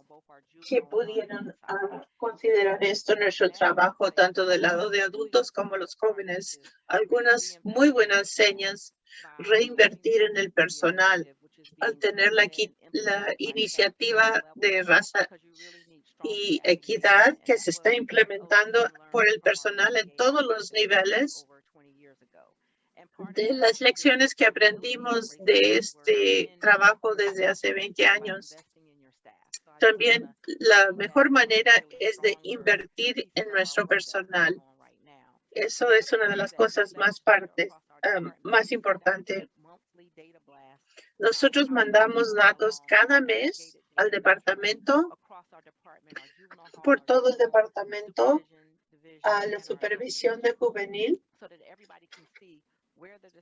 que pudieran ah, considerar esto nuestro trabajo, tanto del lado de adultos como los jóvenes. Algunas muy buenas señas, reinvertir en el personal al tener la, la iniciativa de raza y equidad que se está implementando por el personal en todos los niveles de las lecciones que aprendimos de este trabajo desde hace 20 años también la mejor manera es de invertir en nuestro personal. Eso es una de las cosas más partes, más importante. Nosotros mandamos datos cada mes al departamento, por todo el departamento, a la supervisión de juvenil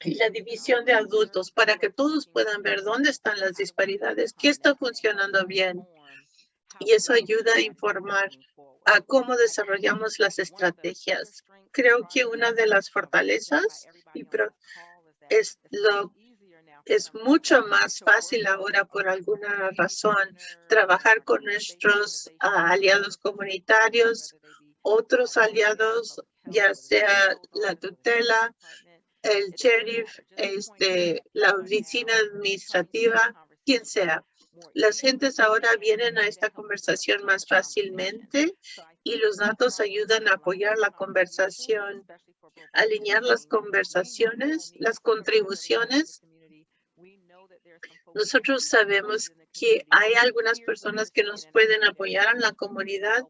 y la división de adultos para que todos puedan ver dónde están las disparidades, qué está funcionando bien y eso ayuda a informar a cómo desarrollamos las estrategias. Creo que una de las fortalezas es lo es mucho más fácil ahora por alguna razón trabajar con nuestros ah, aliados comunitarios, otros aliados ya sea la tutela, el sheriff, este, la oficina administrativa, quien sea. Las gentes ahora vienen a esta conversación más fácilmente y los datos ayudan a apoyar la conversación, alinear las conversaciones, las contribuciones. Nosotros sabemos que hay algunas personas que nos pueden apoyar en la comunidad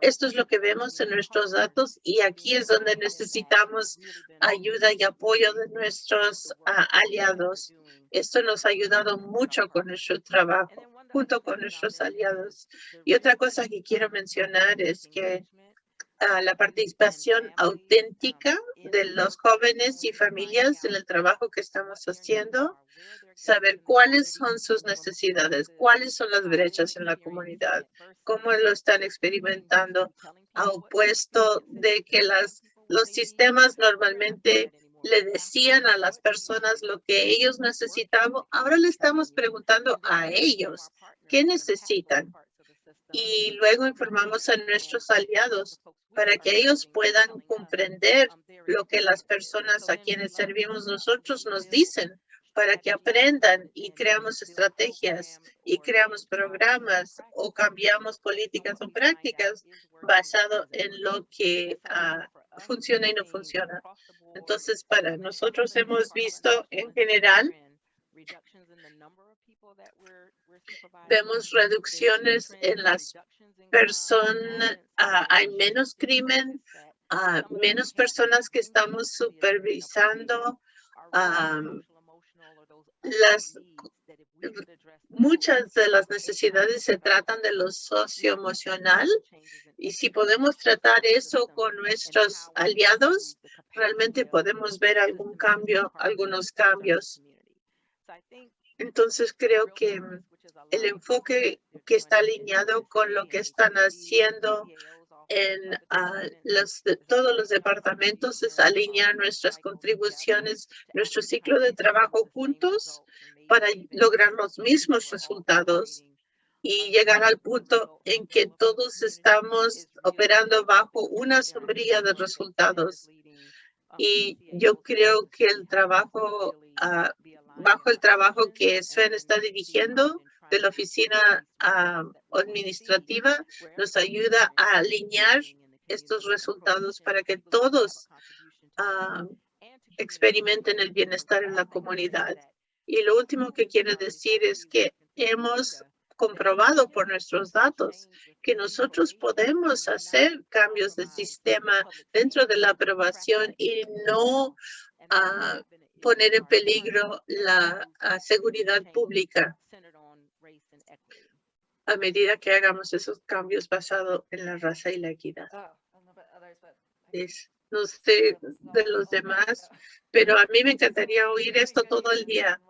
esto es lo que vemos en nuestros datos y aquí es donde necesitamos ayuda y apoyo de nuestros ah, aliados. Esto nos ha ayudado mucho con nuestro trabajo junto con nuestros aliados. Y otra cosa que quiero mencionar es que ah, la participación auténtica de los jóvenes y familias en el trabajo que estamos haciendo saber cuáles son sus necesidades, cuáles son las brechas en la comunidad, cómo lo están experimentando, a opuesto de que las, los sistemas normalmente le decían a las personas lo que ellos necesitaban. Ahora le estamos preguntando a ellos qué necesitan. Y luego informamos a nuestros aliados para que ellos puedan comprender lo que las personas a quienes servimos nosotros nos dicen para que aprendan y creamos estrategias y creamos programas o cambiamos políticas o prácticas basado en lo que ah, funciona y no funciona. Entonces, para nosotros hemos visto en general, vemos reducciones en las personas, ah, hay menos crimen, uh, menos personas que estamos supervisando, las muchas de las necesidades se tratan de lo socioemocional y si podemos tratar eso con nuestros aliados, realmente podemos ver algún cambio, algunos cambios. Entonces creo que el enfoque que está alineado con lo que están haciendo en ah, los, todos los departamentos es alinear nuestras contribuciones, nuestro ciclo de trabajo juntos para lograr los mismos resultados y llegar al punto en que todos estamos operando bajo una sombrilla de resultados. Y yo creo que el trabajo, ah, bajo el trabajo que Sven está dirigiendo, de la oficina ah, administrativa nos ayuda a alinear estos resultados para que todos ah, experimenten el bienestar en la comunidad. Y lo último que quiero decir es que hemos comprobado por nuestros datos que nosotros podemos hacer cambios de sistema dentro de la aprobación y no ah, poner en peligro la seguridad pública a medida que hagamos esos cambios basados en la raza y la equidad. Oh, no sé de los demás, pero a mí me encantaría oír esto todo el día.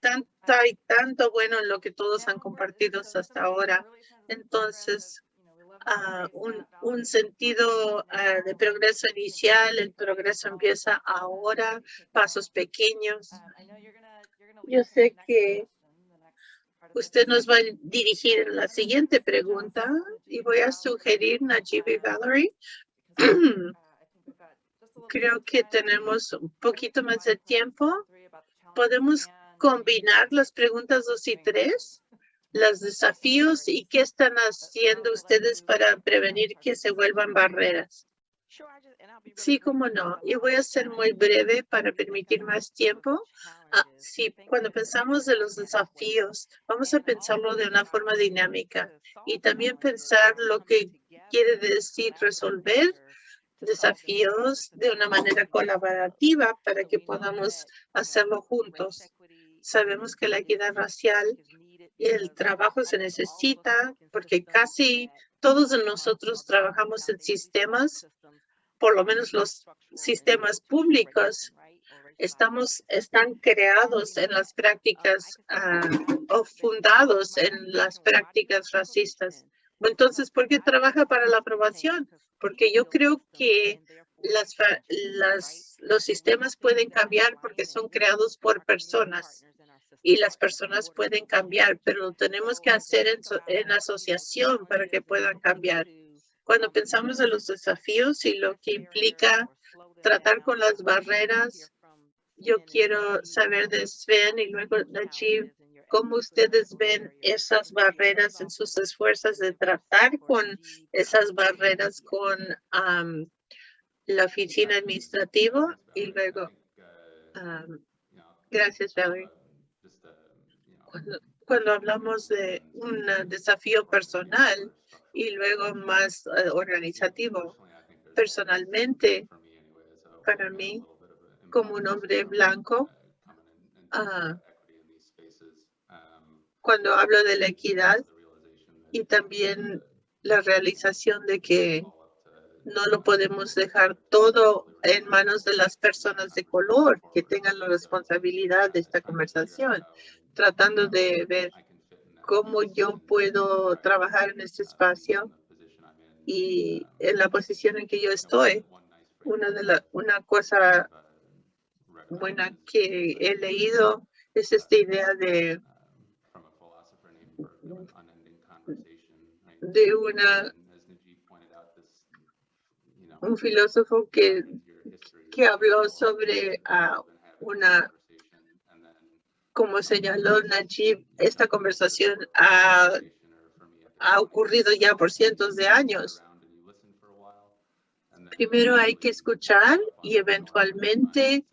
Tanta y tanto bueno en lo que todos han compartido hasta ahora. Entonces, uh, un, un, sentido uh, de progreso inicial, el progreso empieza ahora, pasos pequeños. Yo sé que Usted nos va a dirigir la siguiente pregunta y voy a sugerir Najib y Valerie. Creo que tenemos un poquito más de tiempo. ¿Podemos combinar las preguntas dos y tres? Los desafíos y qué están haciendo ustedes para prevenir que se vuelvan barreras. Sí, cómo no. Y voy a ser muy breve para permitir más tiempo. Ah, sí, cuando pensamos de los desafíos, vamos a pensarlo de una forma dinámica y también pensar lo que quiere decir resolver desafíos de una manera colaborativa para que podamos hacerlo juntos. Sabemos que la equidad racial y el trabajo se necesita porque casi todos nosotros trabajamos en sistemas por lo menos los sistemas públicos estamos, están creados en las prácticas ah, o fundados en las prácticas racistas. Entonces, ¿por qué trabaja para la aprobación? Porque yo creo que los sistemas pueden cambiar porque son creados por personas y las personas pueden cambiar, pero lo tenemos que hacer en asociación para que puedan cambiar. Cuando pensamos en los desafíos y lo que implica tratar con las barreras, yo quiero saber de Sven y luego Najib, cómo ustedes ven esas barreras en sus esfuerzos de tratar con esas barreras con la oficina administrativa y luego, gracias Valerie. Cuando, cuando hablamos de un desafío personal, y luego más eh, organizativo. Personalmente, para mí, como un hombre blanco, ah, cuando hablo de la equidad y también la realización de que no lo podemos dejar todo en manos de las personas de color que tengan la responsabilidad de esta conversación, tratando de ver cómo yo puedo trabajar en este espacio y en la posición en que yo estoy. Una, de la, una cosa buena que he leído es esta idea de, de una un filósofo que, que habló sobre uh, una como señaló Najib, esta conversación ha, ha ocurrido ya por cientos de años. Primero hay que escuchar y eventualmente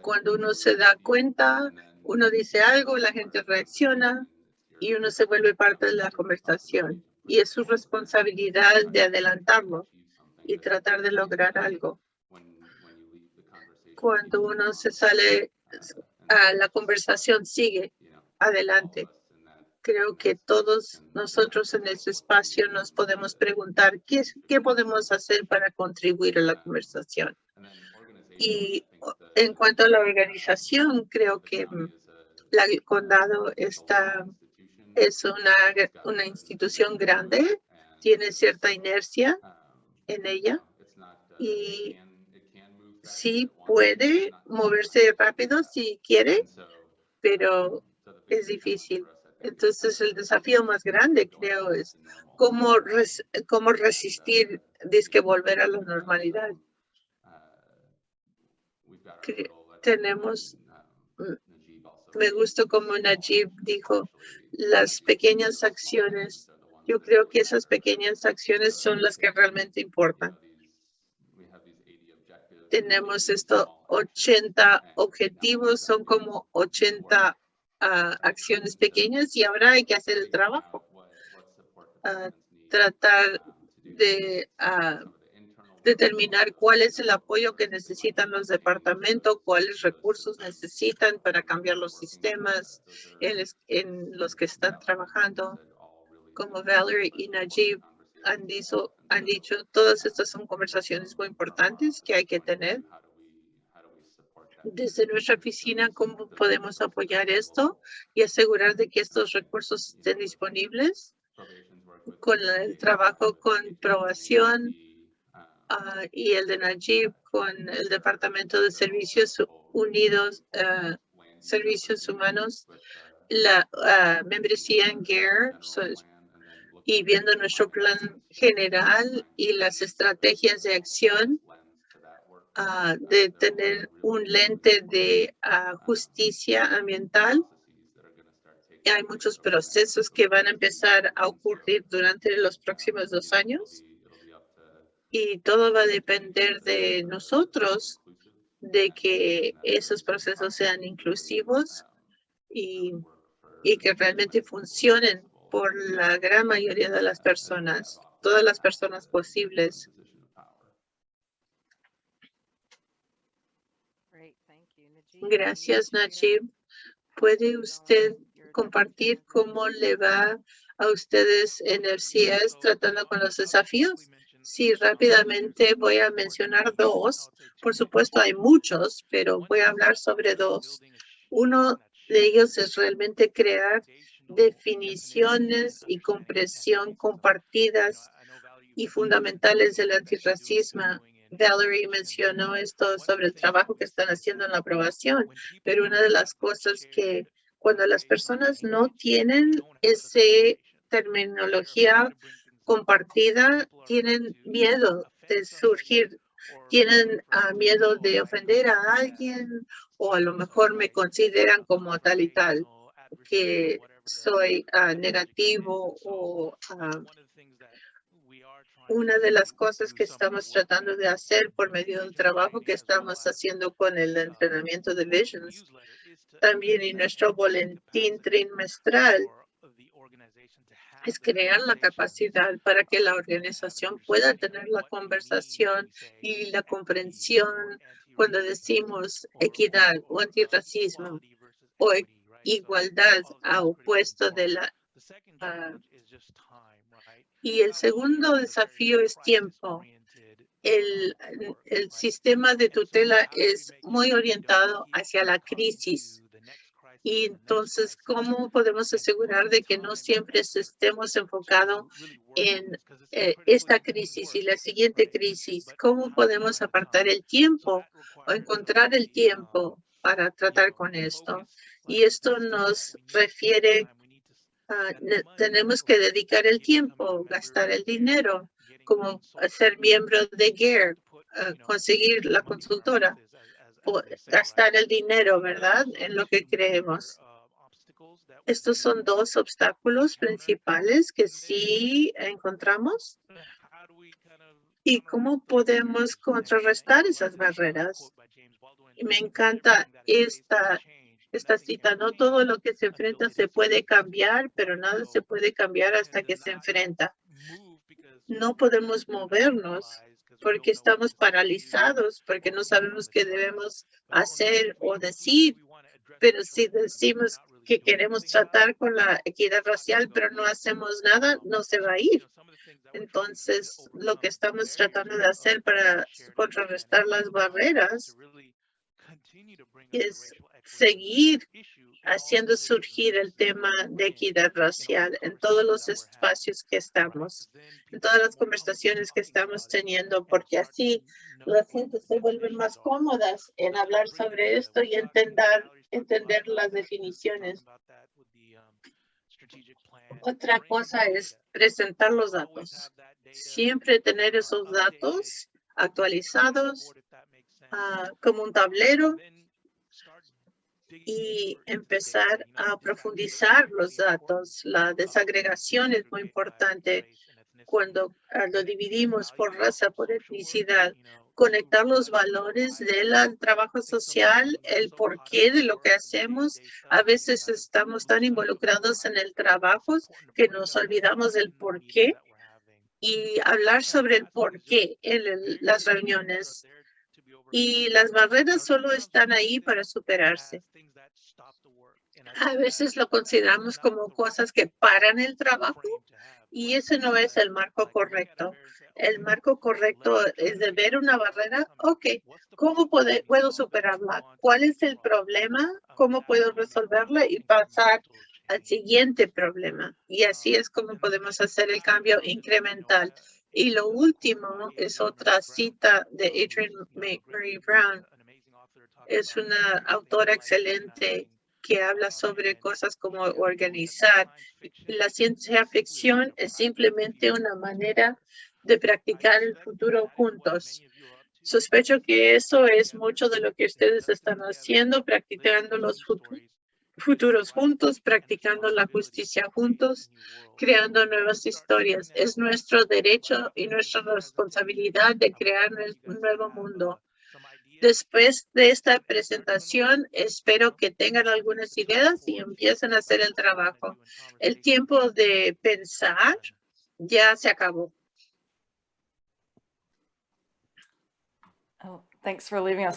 cuando uno se da cuenta, uno dice algo, la gente reacciona y uno se vuelve parte de la conversación. Y es su responsabilidad de adelantarlo y tratar de lograr algo. Cuando uno se sale la conversación sigue adelante. Creo que todos nosotros en este espacio nos podemos preguntar qué, podemos hacer para contribuir a la conversación. Y en cuanto a la organización, creo que mm, el condado está, es una, una institución grande, tiene cierta inercia en ella y sí puede moverse rápido si quiere, pero es difícil. Entonces, el desafío más grande, creo, es cómo, cómo resistir, que volver a la normalidad. tenemos, mm, me gusta como Najib dijo, las pequeñas acciones. Yo creo que esas pequeñas acciones son las que realmente importan tenemos estos 80 objetivos, son como 80 ah, acciones pequeñas y ahora hay que hacer el trabajo. Ah, tratar de ah, determinar cuál es el apoyo que necesitan los departamentos, cuáles recursos necesitan para cambiar los sistemas en los que están trabajando. Como Valerie y Najib han dicho, han dicho, todas estas son conversaciones muy importantes que hay que tener. Desde nuestra oficina, ¿cómo podemos apoyar esto y asegurar de que estos recursos estén disponibles? Con el trabajo con probación ah, y el de Najib con el Departamento de Servicios Unidos, ah, Servicios Humanos, la uh, membresía en GARE, y viendo nuestro plan general y las estrategias de acción ah, de tener un lente de ah, justicia ambiental. hay muchos procesos que van a empezar a ocurrir durante los próximos dos años y todo va a depender de nosotros de que esos procesos sean inclusivos y, y que realmente funcionen por la gran mayoría de las personas, todas las personas posibles. Gracias, Najib. ¿Puede usted compartir cómo le va a ustedes en el CIES tratando con los desafíos? Sí, rápidamente voy a mencionar dos. Por supuesto, hay muchos, pero voy a hablar sobre dos. Uno de ellos es realmente crear definiciones y compresión compartidas y fundamentales del antirracismo. Valerie mencionó esto sobre el trabajo que están haciendo en la aprobación, pero una de las cosas que cuando las personas no tienen esa terminología compartida tienen miedo de surgir, tienen ah, miedo de ofender a alguien o a lo mejor me consideran como tal y tal, que soy ah, negativo o ah, una de las cosas que estamos tratando de hacer por medio del trabajo que estamos haciendo con el entrenamiento de Visions, también en nuestro boletín trimestral, es crear la capacidad para que la organización pueda tener la conversación y la comprensión cuando decimos equidad o antirracismo o igualdad a opuesto de la y el segundo desafío es tiempo. El, el sistema de tutela es muy orientado hacia la crisis. Y entonces, ¿cómo podemos asegurar de que no siempre estemos enfocados en eh, esta crisis y la siguiente crisis? ¿Cómo podemos apartar el tiempo o encontrar el tiempo para tratar con esto? Y esto nos refiere Ah, tenemos que dedicar el tiempo, gastar el dinero, como ser miembro de GEAR, ah, conseguir la consultora, gastar el dinero, ¿verdad? En lo que creemos. Estos son dos obstáculos principales que sí encontramos. ¿Y cómo podemos contrarrestar esas barreras? me encanta esta esta cita. No todo lo que se enfrenta se puede cambiar, pero nada se puede cambiar hasta que se enfrenta. No podemos movernos porque estamos paralizados, porque no sabemos qué debemos hacer o decir. Pero si decimos que queremos tratar con la equidad racial, pero no hacemos nada, no se va a ir. Entonces, lo que estamos tratando de hacer para contrarrestar las barreras es seguir haciendo surgir el tema de equidad racial en todos los espacios que estamos, en todas las conversaciones que estamos teniendo, porque así las gente se vuelven más cómodas en hablar sobre esto y entender, entender las definiciones. Otra cosa es presentar los datos. Siempre tener esos datos actualizados ah, como un tablero y empezar a profundizar los datos. La desagregación es muy importante cuando ah, lo dividimos por raza, por etnicidad, conectar los valores del trabajo social, el porqué de lo que hacemos. A veces estamos tan involucrados en el trabajo que nos olvidamos del porqué y hablar sobre el porqué en las reuniones y las barreras solo están ahí para superarse. A veces lo consideramos como cosas que paran el trabajo y ese no es el marco correcto. El marco correcto es de ver una barrera. Ok, ¿cómo puedo superarla? ¿Cuál es el problema? ¿Cómo puedo resolverla y pasar al siguiente problema? Y así es como podemos hacer el cambio incremental. Y lo último es otra cita de Adrienne Marie Brown. Es una autora excelente que habla sobre cosas como organizar. La ciencia ficción es simplemente una manera de practicar el futuro juntos. Sospecho que eso es mucho de lo que ustedes están haciendo, practicando los futuros futuros juntos, practicando la justicia juntos, creando nuevas historias. Es nuestro derecho y nuestra responsabilidad de crear un nuevo mundo. Después de esta presentación, espero que tengan algunas ideas y empiecen a hacer el trabajo. El tiempo de pensar ya se acabó. Oh,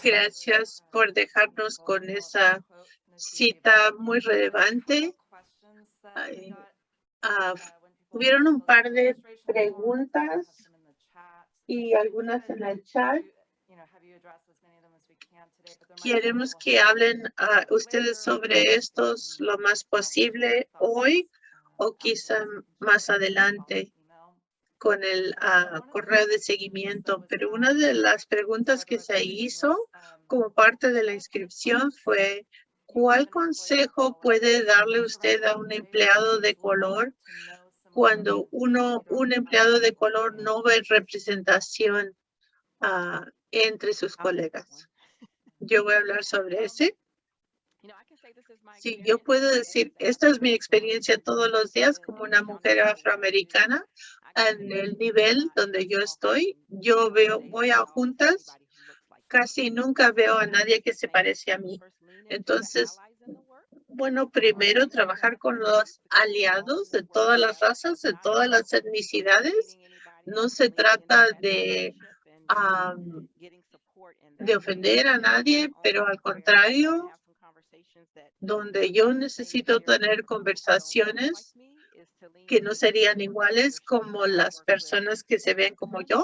Gracias por dejarnos con esa cita muy relevante. Ah, hubieron un par de preguntas y algunas en el chat. Queremos que hablen uh, ustedes sobre estos lo más posible hoy o quizá más adelante con el uh, correo de seguimiento. Pero una de las preguntas que se hizo como parte de la inscripción fue ¿Cuál consejo puede darle usted a un empleado de color cuando uno, un empleado de color no ve representación ah, entre sus colegas. Yo voy a hablar sobre ese. Sí, yo puedo decir, esta es mi experiencia todos los días como una mujer afroamericana en el nivel donde yo estoy. Yo veo, voy a juntas, casi nunca veo a nadie que se parece a mí. Entonces, bueno, primero trabajar con los aliados de todas las razas, de todas las etnicidades. No se trata de, de ofender a nadie, pero al contrario, donde yo necesito tener conversaciones que no serían iguales como las personas que se ven como yo,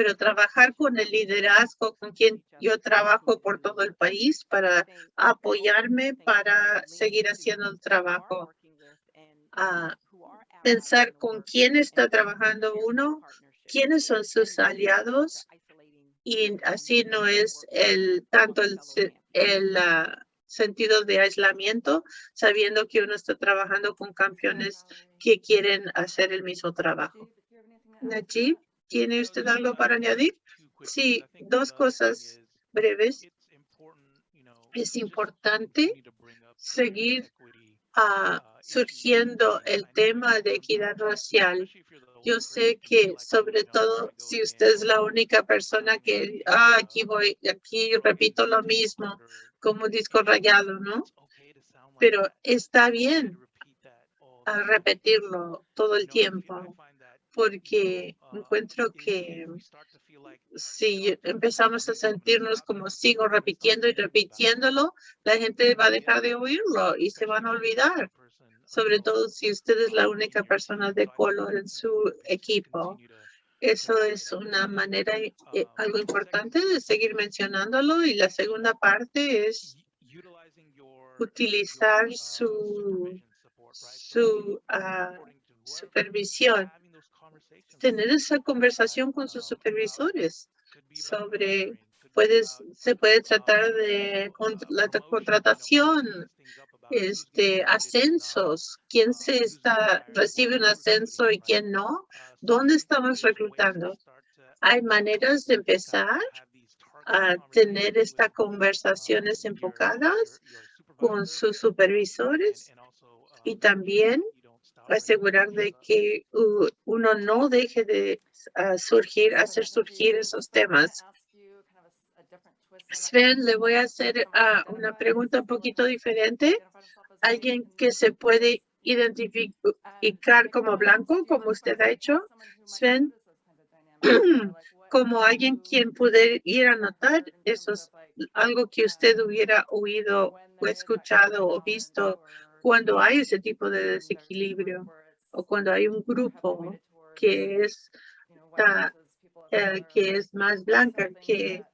pero trabajar con el liderazgo con quien yo trabajo por todo el país para apoyarme para seguir haciendo el trabajo. a pensar con quién está trabajando uno, quiénes son sus aliados y así no es el tanto el, el ah, sentido de aislamiento, sabiendo que uno está trabajando con campeones que quieren hacer el mismo trabajo. Najib, ¿tiene usted algo para añadir? Sí, dos cosas breves. Es importante seguir uh, surgiendo el tema de equidad racial. Yo sé que sobre todo si usted es la única persona que ah, aquí voy, aquí repito lo mismo, como disco rayado, ¿no? Pero está bien a repetirlo todo el tiempo, porque encuentro que si empezamos a sentirnos como sigo repitiendo y repitiéndolo, la gente va a dejar de oírlo y se van a olvidar, sobre todo si usted es la única persona de color en su equipo. Eso es una manera, eh, algo importante de seguir mencionándolo. Y la segunda parte es utilizar su, su ah, supervisión. Tener esa conversación con sus supervisores sobre, puedes, se puede tratar de la contratación, este, ascensos, quién se está, recibe un ascenso y quién no, dónde estamos reclutando. Hay maneras de empezar a tener estas conversaciones enfocadas con sus supervisores y también asegurar de que uno no deje de surgir, hacer surgir esos temas. Sven, le voy a hacer ah, una pregunta un poquito diferente. Alguien que se puede identificar como blanco, como usted ha hecho, Sven, como alguien quien puede ir a notar, eso es algo que usted hubiera oído o escuchado o visto cuando hay ese tipo de desequilibrio o cuando hay un grupo que es, eh, que es más blanca que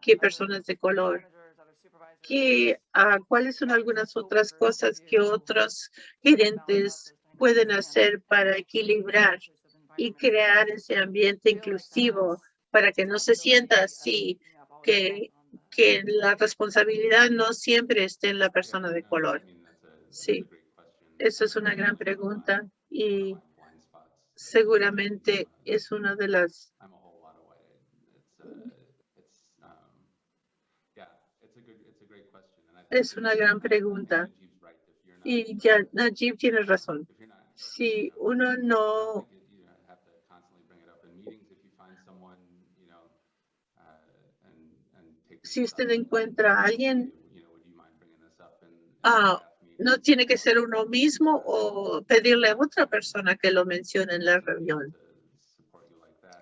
que personas de color. ¿Qué, uh, ¿Cuáles son algunas otras cosas que otros gerentes pueden hacer para equilibrar y crear ese ambiente inclusivo para que no se sienta así, que, que la responsabilidad no siempre esté en la persona de color? Sí, eso es una gran pregunta y seguramente es una de las Es una gran pregunta. Y ya Najib tiene razón. Si uno no si usted encuentra a alguien, ah, no tiene que ser uno mismo o pedirle a otra persona que lo mencione en la reunión.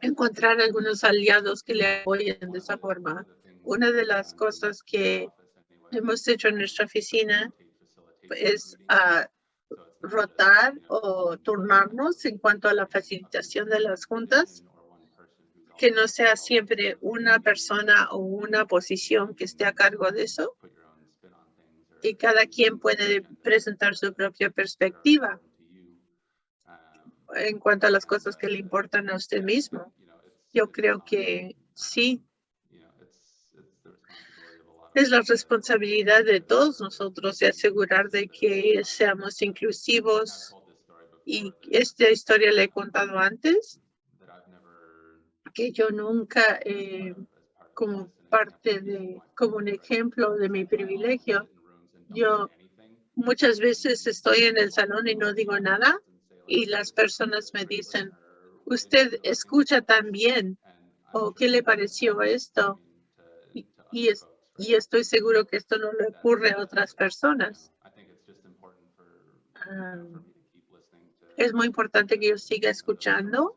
Encontrar algunos aliados que le apoyen de esa forma. Una de las cosas que hemos hecho en nuestra oficina es a rotar o turnarnos en cuanto a la facilitación de las juntas, que no sea siempre una persona o una posición que esté a cargo de eso y cada quien puede presentar su propia perspectiva en cuanto a las cosas que le importan a usted mismo. Yo creo que sí, es la responsabilidad de todos nosotros de asegurar de que seamos inclusivos Y esta historia la he contado antes, que yo nunca, eh, como parte de, como un ejemplo de mi privilegio, yo muchas veces estoy en el salón y no digo nada y las personas me dicen, usted escucha tan bien o qué le pareció esto y, es, y estoy seguro que esto no le ocurre a otras personas. Ah, es muy importante que yo siga escuchando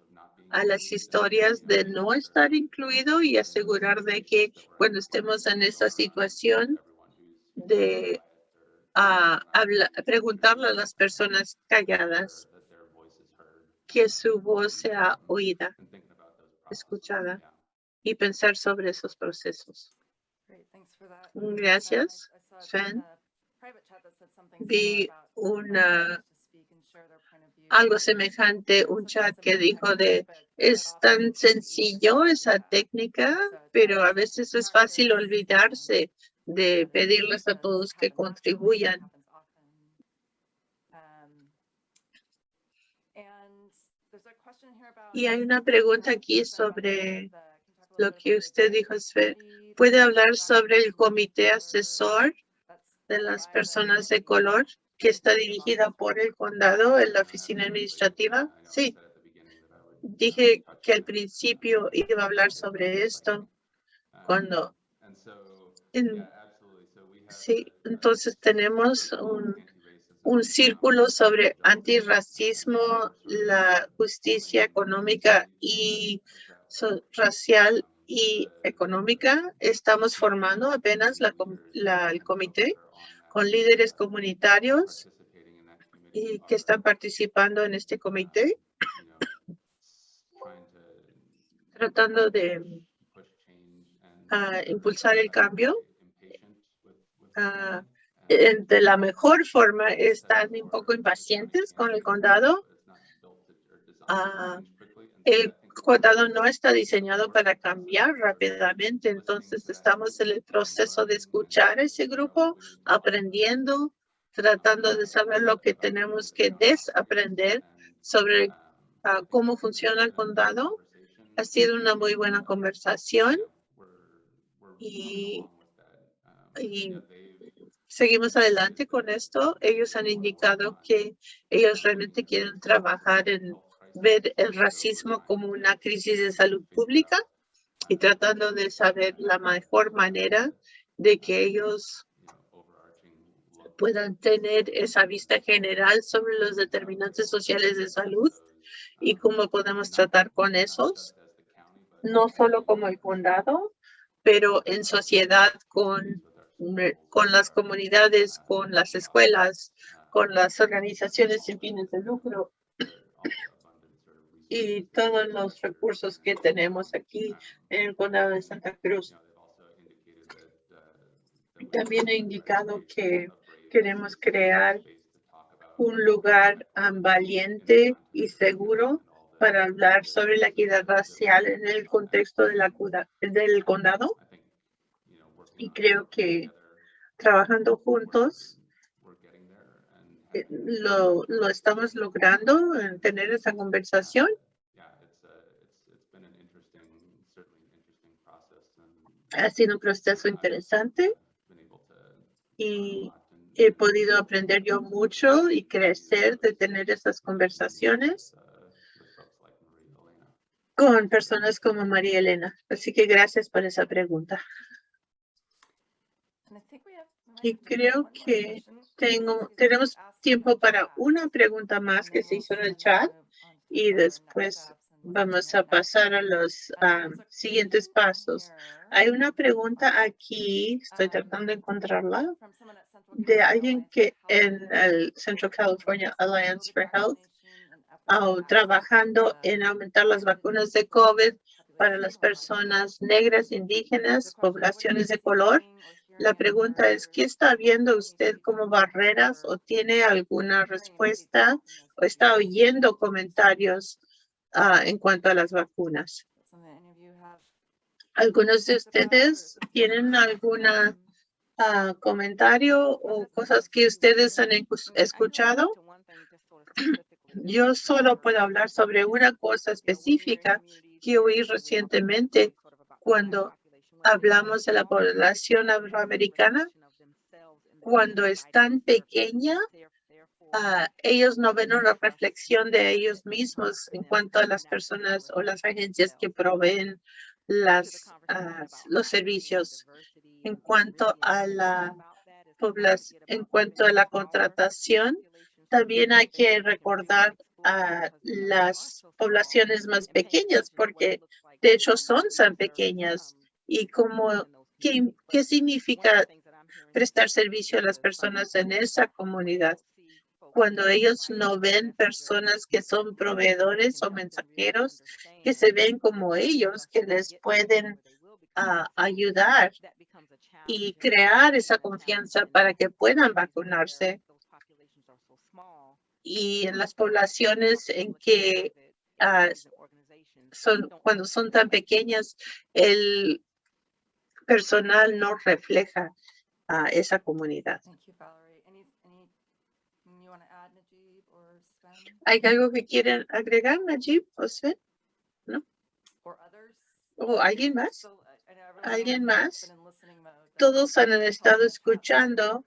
a las historias de no estar incluido y asegurar de que cuando estemos en esa situación de uh, preguntarle a las personas calladas que su voz sea oída, escuchada y pensar sobre esos procesos. Gracias, Sven. Vi una algo semejante, un chat que dijo de es tan sencillo esa técnica, pero a veces es fácil olvidarse de pedirles a todos que contribuyan. Y hay una pregunta aquí sobre lo que usted dijo, ¿Puede hablar sobre el comité asesor de las personas de color que está dirigida por el condado en la oficina administrativa? Sí. Dije que al principio iba a hablar sobre esto cuando... sí, entonces tenemos un, círculo sobre antirracismo, la justicia económica y racial y económica. Estamos formando apenas la, el comité con líderes comunitarios y que están participando en este comité, tratando de ah, impulsar el cambio. De la mejor forma están un poco impacientes con el condado. Uh, el condado no está diseñado para cambiar rápidamente, entonces estamos en el proceso de escuchar ese grupo, aprendiendo, tratando de saber lo que tenemos que desaprender sobre ah, cómo funciona el condado. Ha sido una muy buena conversación y seguimos adelante con esto. Ellos han indicado que ellos realmente quieren trabajar en ver el racismo como una crisis de salud pública y tratando de saber la mejor manera de que ellos puedan tener esa vista general sobre los determinantes sociales de salud y cómo podemos tratar con esos, no solo como el condado, pero en sociedad con, con las comunidades, con las escuelas, con las organizaciones sin fines de lucro y todos los recursos que tenemos aquí en el condado de Santa Cruz. También he indicado que queremos crear un lugar valiente y seguro para hablar sobre la equidad racial en el contexto de la, del condado. Y creo que trabajando juntos eh, lo, lo estamos logrando en tener esa conversación. Ha sido un proceso interesante y he podido aprender yo mucho y crecer de tener esas conversaciones con personas como María Elena. Así que gracias por esa pregunta. Y creo que tengo, tenemos tiempo para una pregunta más que se hizo en el chat y después vamos a pasar a los ah, siguientes pasos. Hay una pregunta aquí, estoy tratando de encontrarla, de alguien que en el Central California Alliance for Health, uh, trabajando en aumentar las vacunas de COVID para las personas negras, indígenas, poblaciones de color. La pregunta es, ¿qué está viendo usted como barreras o tiene alguna respuesta o está oyendo comentarios uh, en cuanto a las vacunas? ¿Algunos de ustedes tienen alguna uh, comentario o cosas que ustedes han escuchado? Yo solo puedo hablar sobre una cosa específica que oí recientemente cuando hablamos de la población afroamericana. Cuando es tan pequeña, ah, ellos no ven una reflexión de ellos mismos en cuanto a las personas o las agencias que proveen ah, los servicios. En cuanto a la en cuanto a la contratación, también hay que recordar a las poblaciones más pequeñas porque de hecho son tan pequeñas y como qué, qué significa prestar servicio a las personas en esa comunidad. Cuando ellos no ven personas que son proveedores o mensajeros que se ven como ellos que les pueden ah, ayudar y crear esa confianza para que puedan vacunarse. Y en las poblaciones en que ah, son cuando son tan pequeñas el personal no refleja a esa comunidad. ¿Hay algo que quieren agregar, Najib o Sven? ¿No? ¿O alguien más? ¿Alguien más? Todos han estado escuchando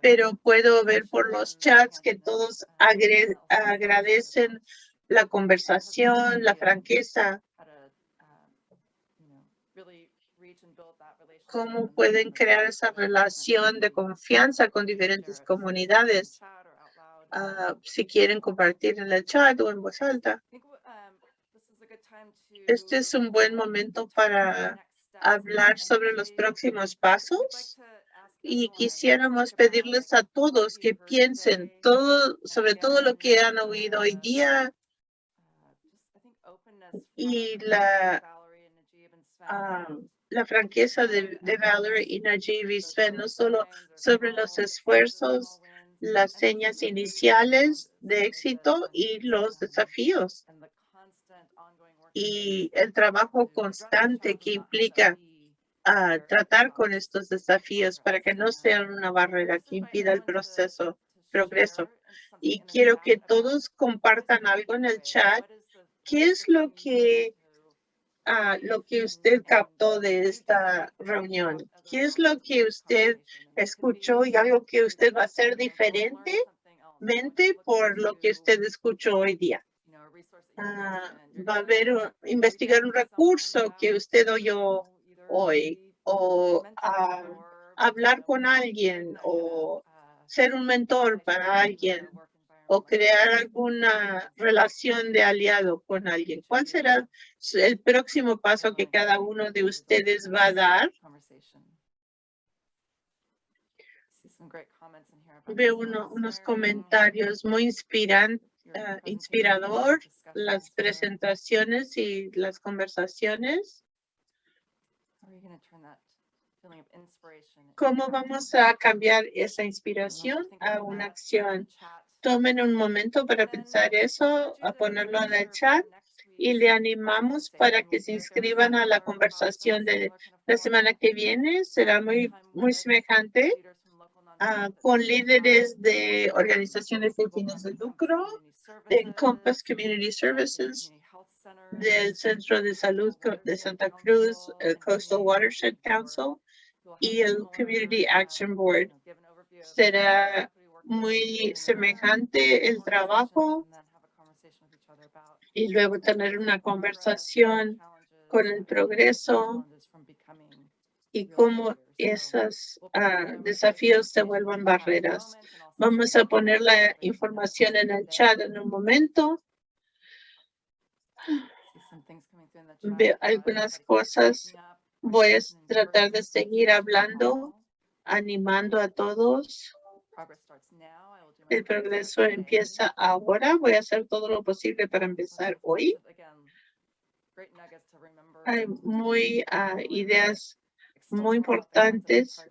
pero puedo ver por los chats que todos agradecen la conversación, la franqueza. Cómo pueden crear esa relación de confianza con diferentes comunidades. Ah, si quieren compartir en el chat o en voz alta. Este es un buen momento para hablar sobre los próximos pasos y quisiéramos pedirles a todos que piensen todo sobre todo lo que han oído hoy día y la ah, la franqueza de, Valerie y Najib y Sven, no solo sobre los esfuerzos, las señas iniciales de éxito y los desafíos y el trabajo constante que implica a tratar con estos desafíos para que no sean una barrera que impida el proceso, progreso. Y quiero que todos compartan algo en el chat. ¿Qué es lo que, ah, lo que usted captó de esta reunión? ¿Qué es lo que usted escuchó y algo que usted va a hacer diferentemente por lo que usted escuchó hoy día? Ah, va a haber, investigar un recurso que usted oyó hoy o hablar con alguien o ser un mentor para alguien o crear alguna relación de aliado con alguien. ¿Cuál será el próximo paso que cada uno de ustedes va a dar? Veo unos comentarios muy inspiran, uh, inspirador, las presentaciones y las conversaciones. ¿Cómo vamos a cambiar esa inspiración a una acción? Tomen un momento para pensar eso, a ponerlo en el chat y le animamos para que se inscriban a la conversación de la semana que viene. Será muy, muy semejante ah, con líderes de organizaciones de fines de lucro, de Encompass Community Services, del Centro de Salud de Santa Cruz, el Coastal Watershed Council y el Community Action Board. Será muy semejante el trabajo y luego tener una conversación con el progreso y cómo esos ah, desafíos se vuelvan barreras. Vamos a poner la información en el chat en un momento veo algunas cosas. Voy a tratar de seguir hablando, animando a todos. El progreso empieza ahora. Voy a hacer todo lo posible para empezar hoy. Hay muy uh, ideas muy importantes.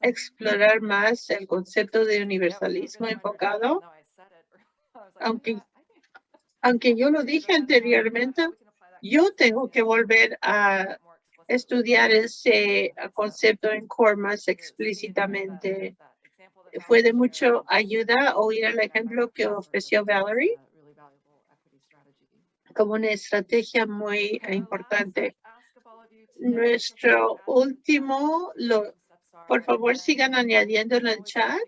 Explorar más el concepto de universalismo enfocado. Aunque aunque yo lo dije anteriormente, yo tengo que volver a estudiar ese concepto en core más explícitamente. Fue de mucho ayuda oír el ejemplo que ofreció Valerie como una estrategia muy importante. Nuestro último, lo, por favor sigan añadiendo en el chat,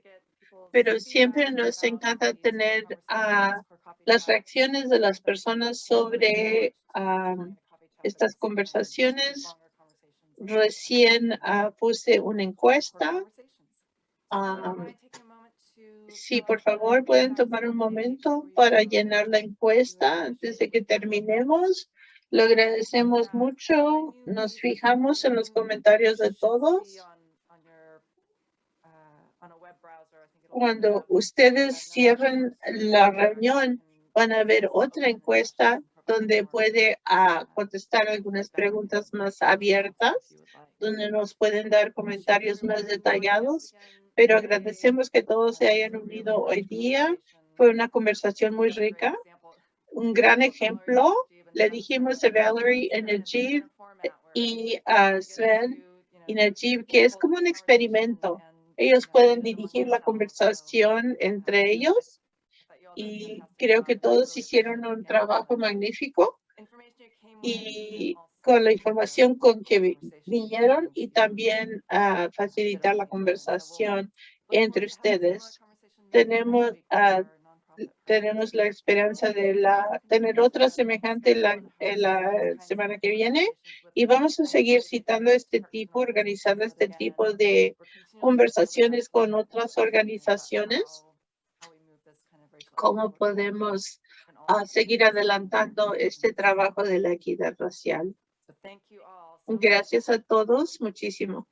pero siempre nos encanta tener ah, las reacciones de las personas sobre ah, estas conversaciones. Recién ah, puse una encuesta. Sí, por favor, pueden tomar un momento para llenar la encuesta antes de que terminemos. Lo agradecemos mucho. Nos fijamos en los comentarios de todos. Cuando ustedes cierren la reunión, van a ver otra encuesta donde puede ah, contestar algunas preguntas más abiertas, donde nos pueden dar comentarios más detallados. Pero agradecemos que todos se hayan unido hoy día. Fue una conversación muy rica. Un gran ejemplo le dijimos a Valerie y Najib y a Sven y Najib que es como un experimento. Ellos pueden dirigir la conversación entre ellos y creo que todos hicieron un trabajo magnífico y con la información con que vinieron y también a facilitar la conversación entre ustedes. Tenemos uh, tenemos la esperanza de la, tener otra semejante la, la semana que viene y vamos a seguir citando este tipo, organizando este tipo de conversaciones con otras organizaciones. ¿Cómo podemos seguir adelantando este trabajo de la equidad racial? Gracias a todos muchísimo.